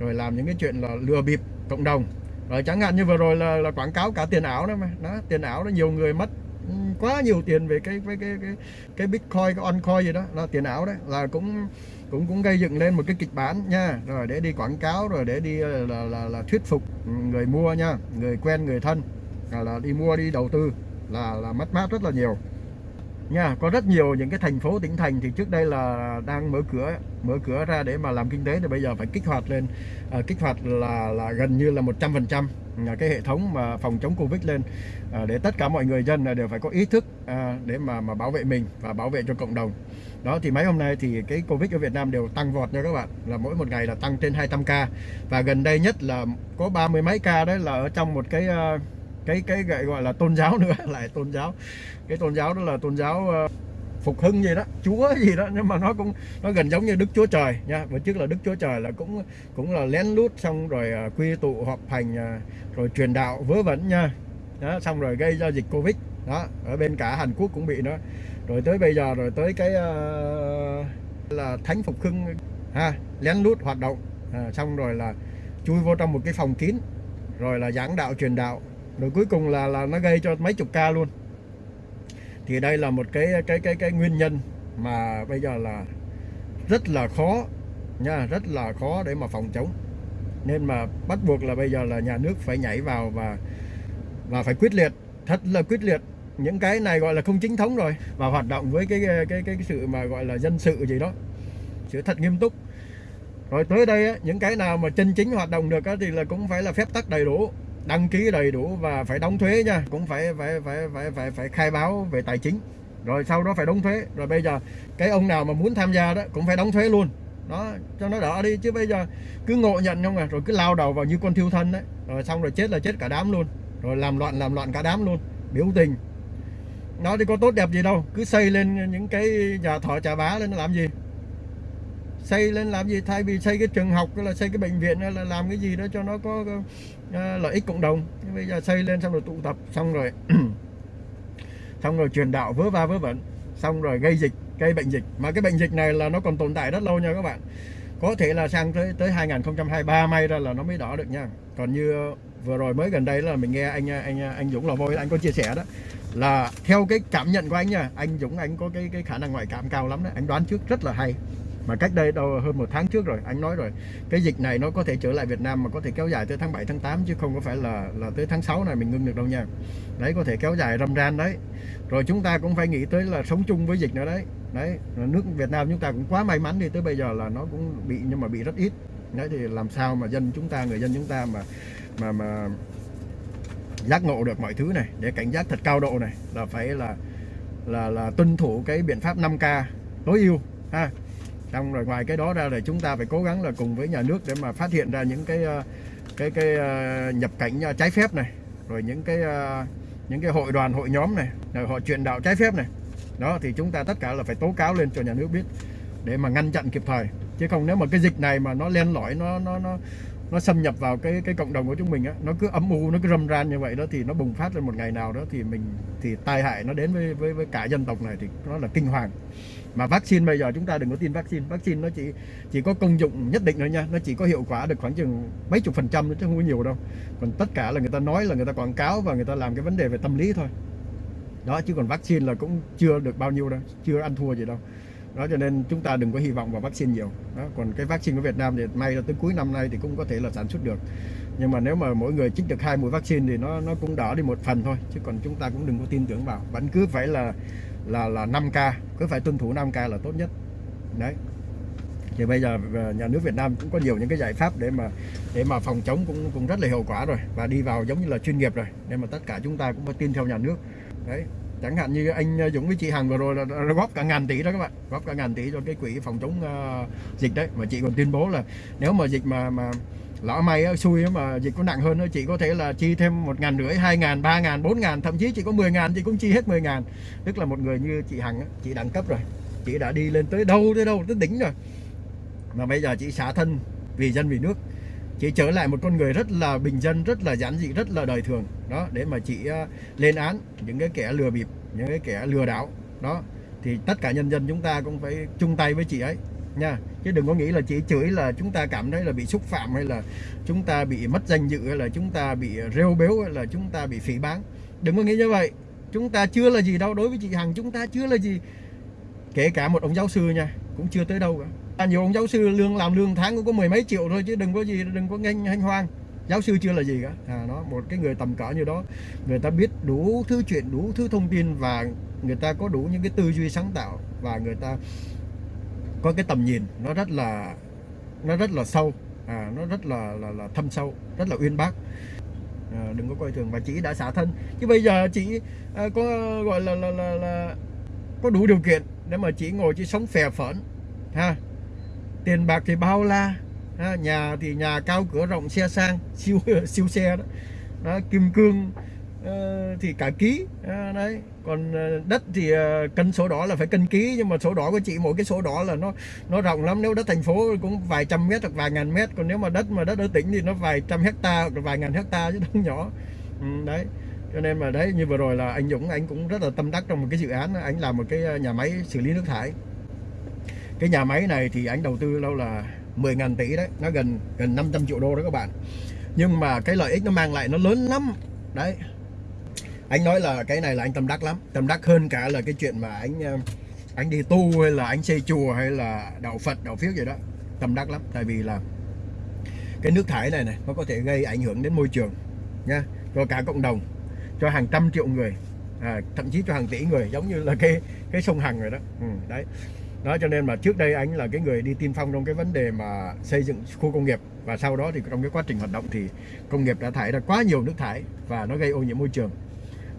Rồi làm những cái chuyện là lừa bịp cộng đồng rồi chẳng hạn như vừa rồi là, là quảng cáo cả tiền ảo đó mà. Đó tiền ảo đó nhiều người mất ừ, quá nhiều tiền về cái cái cái cái, cái bitcoin cái oncoin gì đó. Là tiền ảo đấy là cũng cũng cũng gây dựng lên một cái kịch bản nha. Rồi để đi quảng cáo rồi để đi là là là, là thuyết phục người mua nha. Người quen người thân. Là, là đi mua đi đầu tư. Là là mất mát rất là nhiều nha có rất nhiều những cái thành phố tỉnh thành thì trước đây là đang mở cửa mở cửa ra để mà làm kinh tế thì bây giờ phải kích hoạt lên. À, kích hoạt là là gần như là 100 phần trăm cái hệ thống mà phòng chống covid lên. À, để tất cả mọi người dân là đều phải có ý thức à, để mà mà bảo vệ mình và bảo vệ cho cộng đồng. Đó thì mấy hôm nay thì cái covid ở Việt Nam đều tăng vọt nha các bạn. Là mỗi một ngày là tăng trên 200 ca. Và gần đây nhất là có ba mươi mấy ca đấy là ở trong một cái uh, cái cái gọi là tôn giáo nữa lại tôn giáo. Cái tôn giáo đó là tôn giáo ờ, phục hưng gì đó chúa gì đó nhưng mà nó cũng nó gần giống như đức chúa trời nha. Và trước là đức chúa trời là cũng cũng là lén lút xong rồi ờ, quy tụ họp hành ờ, rồi truyền đạo vớ vẩn nha. Đó, xong rồi gây ra dịch covid. Đó ở bên cả hàn quốc cũng bị nữa. Rồi tới bây giờ rồi tới cái uh, là thánh phục hưng ha lén lút hoạt động. À, xong rồi là chui vô trong một cái phòng kín rồi là giảng đạo truyền đạo rồi cuối cùng là là nó gây cho mấy chục ca luôn. Thì đây là một cái cái cái cái nguyên nhân mà bây giờ là rất là khó nha rất là khó để mà phòng chống. Nên mà bắt buộc là bây giờ là nhà nước phải nhảy vào và và phải quyết liệt thật là quyết liệt. Những cái này gọi là không chính thống rồi và hoạt động với cái cái cái, cái sự mà gọi là dân sự gì đó sự thật nghiêm túc. Rồi tới đây á, những cái nào mà chân chính hoạt động được á, thì là cũng phải là phép tắc đầy đủ đăng ký đầy đủ và phải đóng thuế nha. Cũng phải phải phải phải phải phải khai báo về tài chính. Rồi sau đó phải đóng thuế. Rồi bây giờ cái ông nào mà muốn tham gia đó cũng phải đóng thuế luôn. Đó cho nó đỡ đi. Chứ bây giờ cứ ngộ nhận không à. Rồi cứ lao đầu vào như con thiêu thân đấy. Rồi xong rồi chết là chết cả đám luôn. Rồi làm loạn làm loạn cả đám luôn. Biểu tình. Nó thì có tốt đẹp gì đâu. Cứ xây lên những cái nhà thọ trà bá lên nó làm gì? Xây lên làm gì? Thay vì xây cái trường học là xây cái bệnh viện là làm cái gì đó cho nó có, Ờ, lợi ích cộng đồng. Bây giờ xây lên xong rồi tụ tập, xong rồi xong rồi truyền đạo vớ va vớ vẩn, xong rồi gây dịch, gây bệnh dịch. Mà cái bệnh dịch này là nó còn tồn tại rất lâu nha các bạn. Có thể là sang tới tới 2023 may ra là nó mới đỏ được nha. Còn như vừa rồi mới gần đây là mình nghe anh anh anh Dũng lò vôi, anh có chia sẻ đó. Là theo cái cảm nhận của anh nha, anh Dũng, anh có cái cái khả năng ngoại cảm cao lắm đấy anh đoán trước rất là hay mà cách đây đâu, hơn một tháng trước rồi, anh nói rồi, cái dịch này nó có thể trở lại Việt Nam mà có thể kéo dài tới tháng 7 tháng 8 chứ không có phải là là tới tháng 6 này mình ngưng được đâu nha. Đấy, có thể kéo dài râm ran đấy. Rồi chúng ta cũng phải nghĩ tới là sống chung với dịch nữa đấy. Đấy nước Việt Nam chúng ta cũng quá may mắn đi, tới bây giờ là nó cũng bị, nhưng mà bị rất ít. Đấy, thì làm sao mà dân chúng ta, người dân chúng ta mà mà mà giác ngộ được mọi thứ này, để cảnh giác thật cao độ này, là phải là là là tuân thủ cái biện pháp 5K tối ưu, ha xong rồi ngoài cái đó ra là chúng ta phải cố gắng là cùng với nhà nước để mà phát hiện ra những cái ờ, cái cái ờ, nhập cảnh ờ, trái phép này, rồi những cái những cái hội đoàn, hội nhóm này, rồi họ truyền đạo trái phép này. Đó, thì chúng ta tất cả là phải tố cáo lên cho nhà nước biết để mà ngăn chặn kịp thời. Chứ không nếu mà cái dịch này mà nó len lỏi, nó nó nó nó xâm nhập vào cái cái cộng đồng của chúng mình á, nó cứ âm u, nó cứ râm ran như vậy đó, thì nó bùng phát lên một ngày nào đó thì mình, thì tai hại nó đến với với với cả dân tộc này thì nó là kinh hoàng mà vaccine bây giờ chúng ta đừng có tin vaccine. Vaccine nó chỉ chỉ có công dụng nhất định thôi nha. Nó chỉ có hiệu quả được khoảng chừng mấy chục phần trăm chứ không có nhiều đâu. Còn tất cả là người ta nói là người ta quảng cáo và người ta làm cái vấn đề về tâm lý thôi. Đó, chứ còn vaccine là cũng chưa được bao nhiêu đâu, chưa ăn thua gì đâu. Đó, cho nên chúng ta đừng có hy vọng vào vaccine nhiều. Đó, còn cái vaccine của Việt Nam thì may là tới cuối năm nay thì cũng có thể là sản xuất được. Nhưng mà nếu mà mỗi người chích được hai mũi vaccine thì nó nó cũng đỡ đi một phần thôi, chứ còn chúng ta cũng đừng có tin tưởng vào. Vẫn cứ phải là là là 5k cứ phải tuân thủ 5k là tốt nhất. Đấy. Thì bây giờ ờ, nhà nước Việt Nam cũng có nhiều những cái giải pháp để mà để mà phòng chống cũng cũng rất là hiệu quả rồi. Và đi vào giống như là chuyên nghiệp rồi nên mà tất cả chúng ta cũng phải tin theo nhà nước. Đấy. Chẳng hạn như anh ờ, Dũng với chị Hằng vừa rồi là, là góp cả ngàn tỷ đó các bạn. Góp cả ngàn tỷ cho cái quỹ phòng chống uh, dịch đấy. Mà chị còn tuyên bố là nếu mà dịch mà mà lỡ may xui mà dịch có nặng hơn chị có thể là chi thêm một ngàn rưỡi, hai ngàn, ba ngàn, bốn ngàn, thậm chí chỉ có 10 ngàn, chị cũng chi hết 10 ngàn. Tức là một người như chị Hằng chị đẳng cấp rồi. Chị đã đi lên tới đâu tới đâu, tới đỉnh rồi. Mà bây giờ chị xả thân vì dân, vì nước. Chị trở lại một con người rất là bình dân, rất là giản dị, rất là đời thường. Đó, để mà chị à, lên án những cái kẻ lừa bịp, những cái kẻ lừa đảo. Đó, thì tất cả nhân dân chúng ta cũng phải chung tay với chị ấy nha. Chứ đừng có nghĩ là chỉ chửi là chúng ta cảm thấy là bị xúc phạm hay là chúng ta bị mất danh dự hay là chúng ta bị rêu béo hay là chúng ta bị phỉ báng. Đừng có nghĩ như vậy. Chúng ta chưa là gì đâu. Đối với chị Hằng chúng ta chưa là gì. Kể cả một ông giáo sư nha cũng chưa tới đâu cả. À, nhiều ông giáo sư lương làm lương tháng cũng có mười mấy triệu thôi chứ đừng có gì đừng có nghênh hanh hoang. Giáo sư chưa là gì cả. À, nó một cái người tầm cỡ như đó người ta biết đủ thứ chuyện đủ thứ thông tin và người ta có đủ những cái tư duy sáng tạo và người ta có cái tầm nhìn nó rất là nó rất là sâu à, nó rất là, là là thâm sâu rất là uyên bác. À, đừng có coi thường và chị đã xả thân. Chứ bây giờ chị à, có gọi là, là là là có đủ điều kiện để mà chị ngồi chị sống phè phỡn ha. Tiền bạc thì bao la ha, nhà thì nhà cao cửa rộng xe sang siêu siêu xe đó, đó kim cương uh, thì cả ký uh, đấy còn ờ, đất thì ờ, cân sổ đỏ là phải cân ký nhưng mà sổ đỏ của chị mỗi cái sổ đỏ là nó nó rộng lắm. Nếu đất thành phố cũng vài trăm mét hoặc vài ngàn mét. Còn nếu mà đất mà đất ở tỉnh thì nó vài trăm hecta hoặc vài ngàn hecta chứ không nhỏ. Ừ, đấy. Cho nên mà đấy như vừa rồi là anh Dũng anh cũng rất là tâm đắc trong một cái dự án anh làm một cái ờ, nhà máy xử lý nước thải. Cái nhà máy này thì anh đầu tư lâu là 10.000 tỷ đấy. Nó gần gần 500 triệu đô đó các bạn. Nhưng mà cái lợi ích nó mang lại nó lớn lắm. Đấy anh nói là cái này là anh tâm đắc lắm. Tâm đắc hơn cả là cái chuyện mà anh ờ, anh đi tu hay là anh xây chùa hay là đạo Phật đạo phiếu gì đó. Tâm đắc lắm tại vì là cái nước thải này này nó có thể gây ảnh hưởng đến môi trường nha cho cả cộng đồng cho hàng trăm triệu người à, thậm chí cho hàng tỷ người giống như là cái cái sông Hằng rồi đó. Ừ, đấy. Đó cho nên mà trước đây anh là cái người đi tiên phong trong cái vấn đề mà xây dựng khu công nghiệp và sau đó thì trong cái quá trình hoạt động thì công nghiệp đã thải ra quá nhiều nước thải và nó gây ô nhiễm môi trường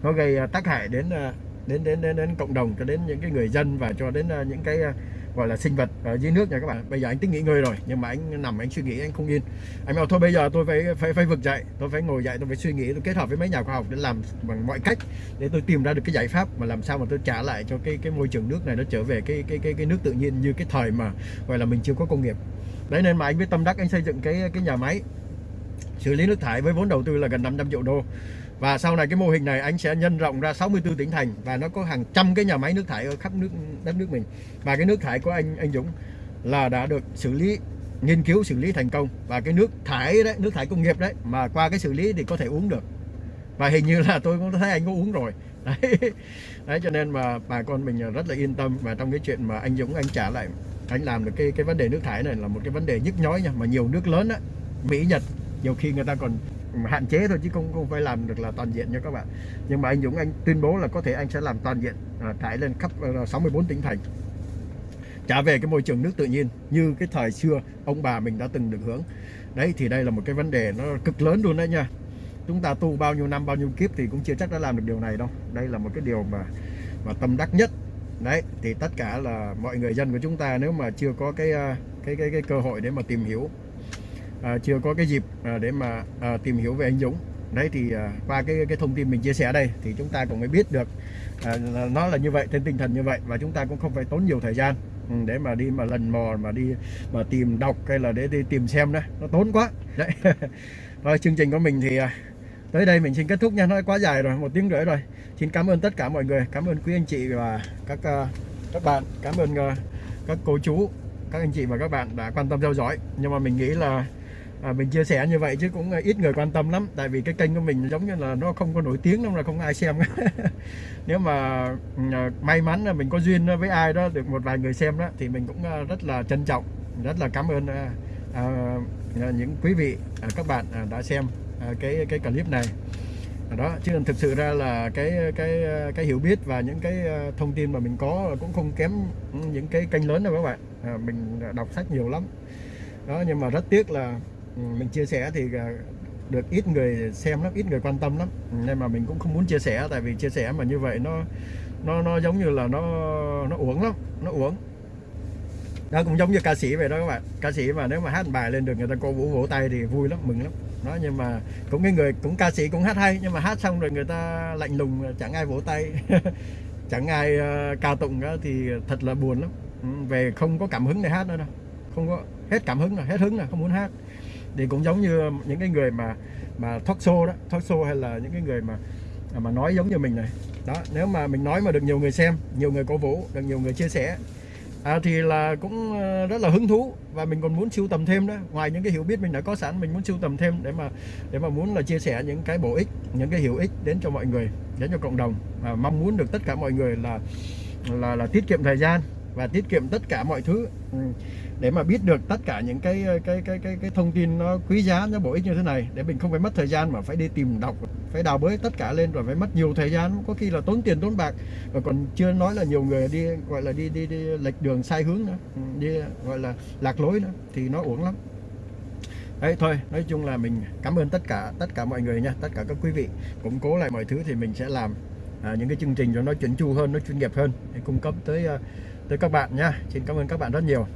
nó gây à, tác hại đến à, đến đến đến, đến cộng đồng cho đến những cái người dân và cho đến à, những cái gọi là sinh vật ở dưới nước nha các bạn. Bây giờ anh tính nghỉ ngơi rồi nhưng mà anh nằm anh suy nghĩ anh không yên. Anh bảo thôi bây giờ tôi phải phải phải vực dậy tôi phải ngồi dậy tôi phải suy nghĩ tôi kết hợp với mấy nhà khoa học để làm bằng mọi cách để tôi tìm ra được cái giải pháp mà làm sao mà tôi trả lại cho cái cái môi trường nước này nó trở về cái cái cái cái nước tự nhiên như cái thời mà gọi là mình chưa có công nghiệp. Đấy nên mà anh với tâm đắc anh xây dựng cái cái nhà máy xử lý nước thải với vốn đầu tư là gần 500 triệu đô và sau này cái mô hình này anh sẽ nhân rộng ra 64 tỉnh thành và nó có hàng trăm cái nhà máy nước thải ở khắp nước đất nước mình. Và cái nước thải của anh anh Dũng là đã được xử lý nghiên cứu xử lý thành công. Và cái nước thải đấy nước thải công nghiệp đấy mà qua cái xử lý thì có thể uống được. Và hình như là tôi cũng thấy anh có uống rồi. Đấy, đấy cho nên mà bà con mình rất là yên tâm. Và trong cái chuyện mà anh Dũng anh trả lại anh làm được cái cái vấn đề nước thải này là một cái vấn đề nhức nhói nha. Mà nhiều nước lớn á Mỹ Nhật nhiều khi người ta còn hạn chế thôi chứ không không phải làm được là toàn diện nha các bạn. Nhưng mà anh Dũng anh tuyên bố là có thể anh sẽ làm toàn diện à, trải lên khắp ờ, 64 tỉnh thành. Trả về cái môi trường nước tự nhiên như cái thời xưa ông bà mình đã từng được hưởng. Đấy thì đây là một cái vấn đề nó cực lớn luôn đấy nha. Chúng ta tu bao nhiêu năm bao nhiêu kiếp thì cũng chưa chắc đã làm được điều này đâu. Đây là một cái điều mà mà tâm đắc nhất. Đấy thì tất cả là mọi người dân của chúng ta nếu mà chưa có cái à, cái cái, cái cơ hội để mà tìm hiểu à, chưa có cái dịp à, để mà à, tìm hiểu về anh Dũng. Đấy thì à, qua cái cái thông tin mình chia sẻ đây thì chúng ta cũng mới biết được à, nó là như vậy trên tinh thần như vậy và chúng ta cũng không phải tốn nhiều thời gian ừ, để mà đi mà lần mò mà đi mà tìm đọc hay là để đi tìm xem đó. Nó tốn quá. Đấy. Rồi chương trình của mình thì à, tới đây mình xin kết thúc nha. Nó quá dài rồi một tiếng rưỡi rồi. Xin cảm ơn tất cả mọi người. Cảm ơn quý anh chị và các à, các bạn. Cảm ơn à, các cô chú các anh chị và các bạn đã quan tâm theo dõi. Nhưng mà mình nghĩ là à, mình chia sẻ như vậy chứ cũng à, ít người quan tâm lắm. Tại vì cái kênh của mình giống như là nó không có nổi tiếng đâu là không ai xem. Nếu mà ừ, à, may mắn là mình có duyên với ai đó được một vài người xem đó thì mình cũng à, rất là trân trọng rất là cảm ơn à, à, những quý vị à, các bạn à, đã xem à, cái cái clip này. Đó chứ thực sự ra là cái cái cái hiểu biết và những cái thông tin mà mình có cũng không kém những cái kênh lớn đâu các bạn. À, mình đọc sách nhiều lắm. Đó nhưng mà rất tiếc là Ừ, mình chia sẻ thì à, được ít người xem lắm ít người quan tâm lắm. Ừ, nên mà mình cũng không muốn chia sẻ tại vì chia sẻ mà như vậy nó nó nó giống như là nó nó uống lắm nó uống đó cũng giống như ca sĩ vậy đó các bạn. Ca sĩ mà nếu mà hát bài lên được người ta cô vũ vỗ tay thì vui lắm mừng lắm. Đó nhưng mà cũng cái người cũng ca sĩ cũng hát hay nhưng mà hát xong rồi người ta lạnh lùng chẳng ai vỗ tay. Chẳng ai uh, ca tụng đó, thì thật là buồn lắm. Ừ, về không có cảm hứng để hát nữa đâu. Không có hết cảm hứng rồi hết hứng rồi không muốn hát thì cũng giống như ờ, những cái người mà mà talk show đó talk show hay là những cái người mà à, mà nói giống như mình này. Đó nếu mà mình nói mà được nhiều người xem nhiều người cổ vũ được nhiều người chia sẻ à, thì là cũng ờ, rất là hứng thú và mình còn muốn sưu tầm thêm đó. Ngoài những cái hiểu biết mình đã có sẵn mình muốn sưu tầm thêm để mà để mà muốn là chia sẻ những cái bổ ích những cái hữu ích đến cho mọi người đến cho cộng đồng. Và mong muốn được tất cả mọi người là là là tiết kiệm thời gian và tiết kiệm tất cả mọi thứ. Ừ để mà biết được tất cả những cái cái cái cái cái thông tin nó quý giá nó bổ ích như thế này để mình không phải mất thời gian mà phải đi tìm đọc phải đào bới tất cả lên rồi phải mất nhiều thời gian. Có khi là tốn tiền tốn bạc và còn chưa nói là nhiều người đi gọi là đi đi đi lệch đường sai hướng nữa đi gọi là lạc lối nữa thì nó uổng lắm. Đấy thôi nói chung là mình cảm ơn tất cả tất cả mọi người nha tất cả các quý vị. Củng cố lại mọi thứ thì mình sẽ làm à, những cái chương trình cho nó chuẩn chu hơn nó chuyên nghiệp hơn để cung cấp tới à, tới các bạn nha. Xin cảm ơn các bạn rất nhiều.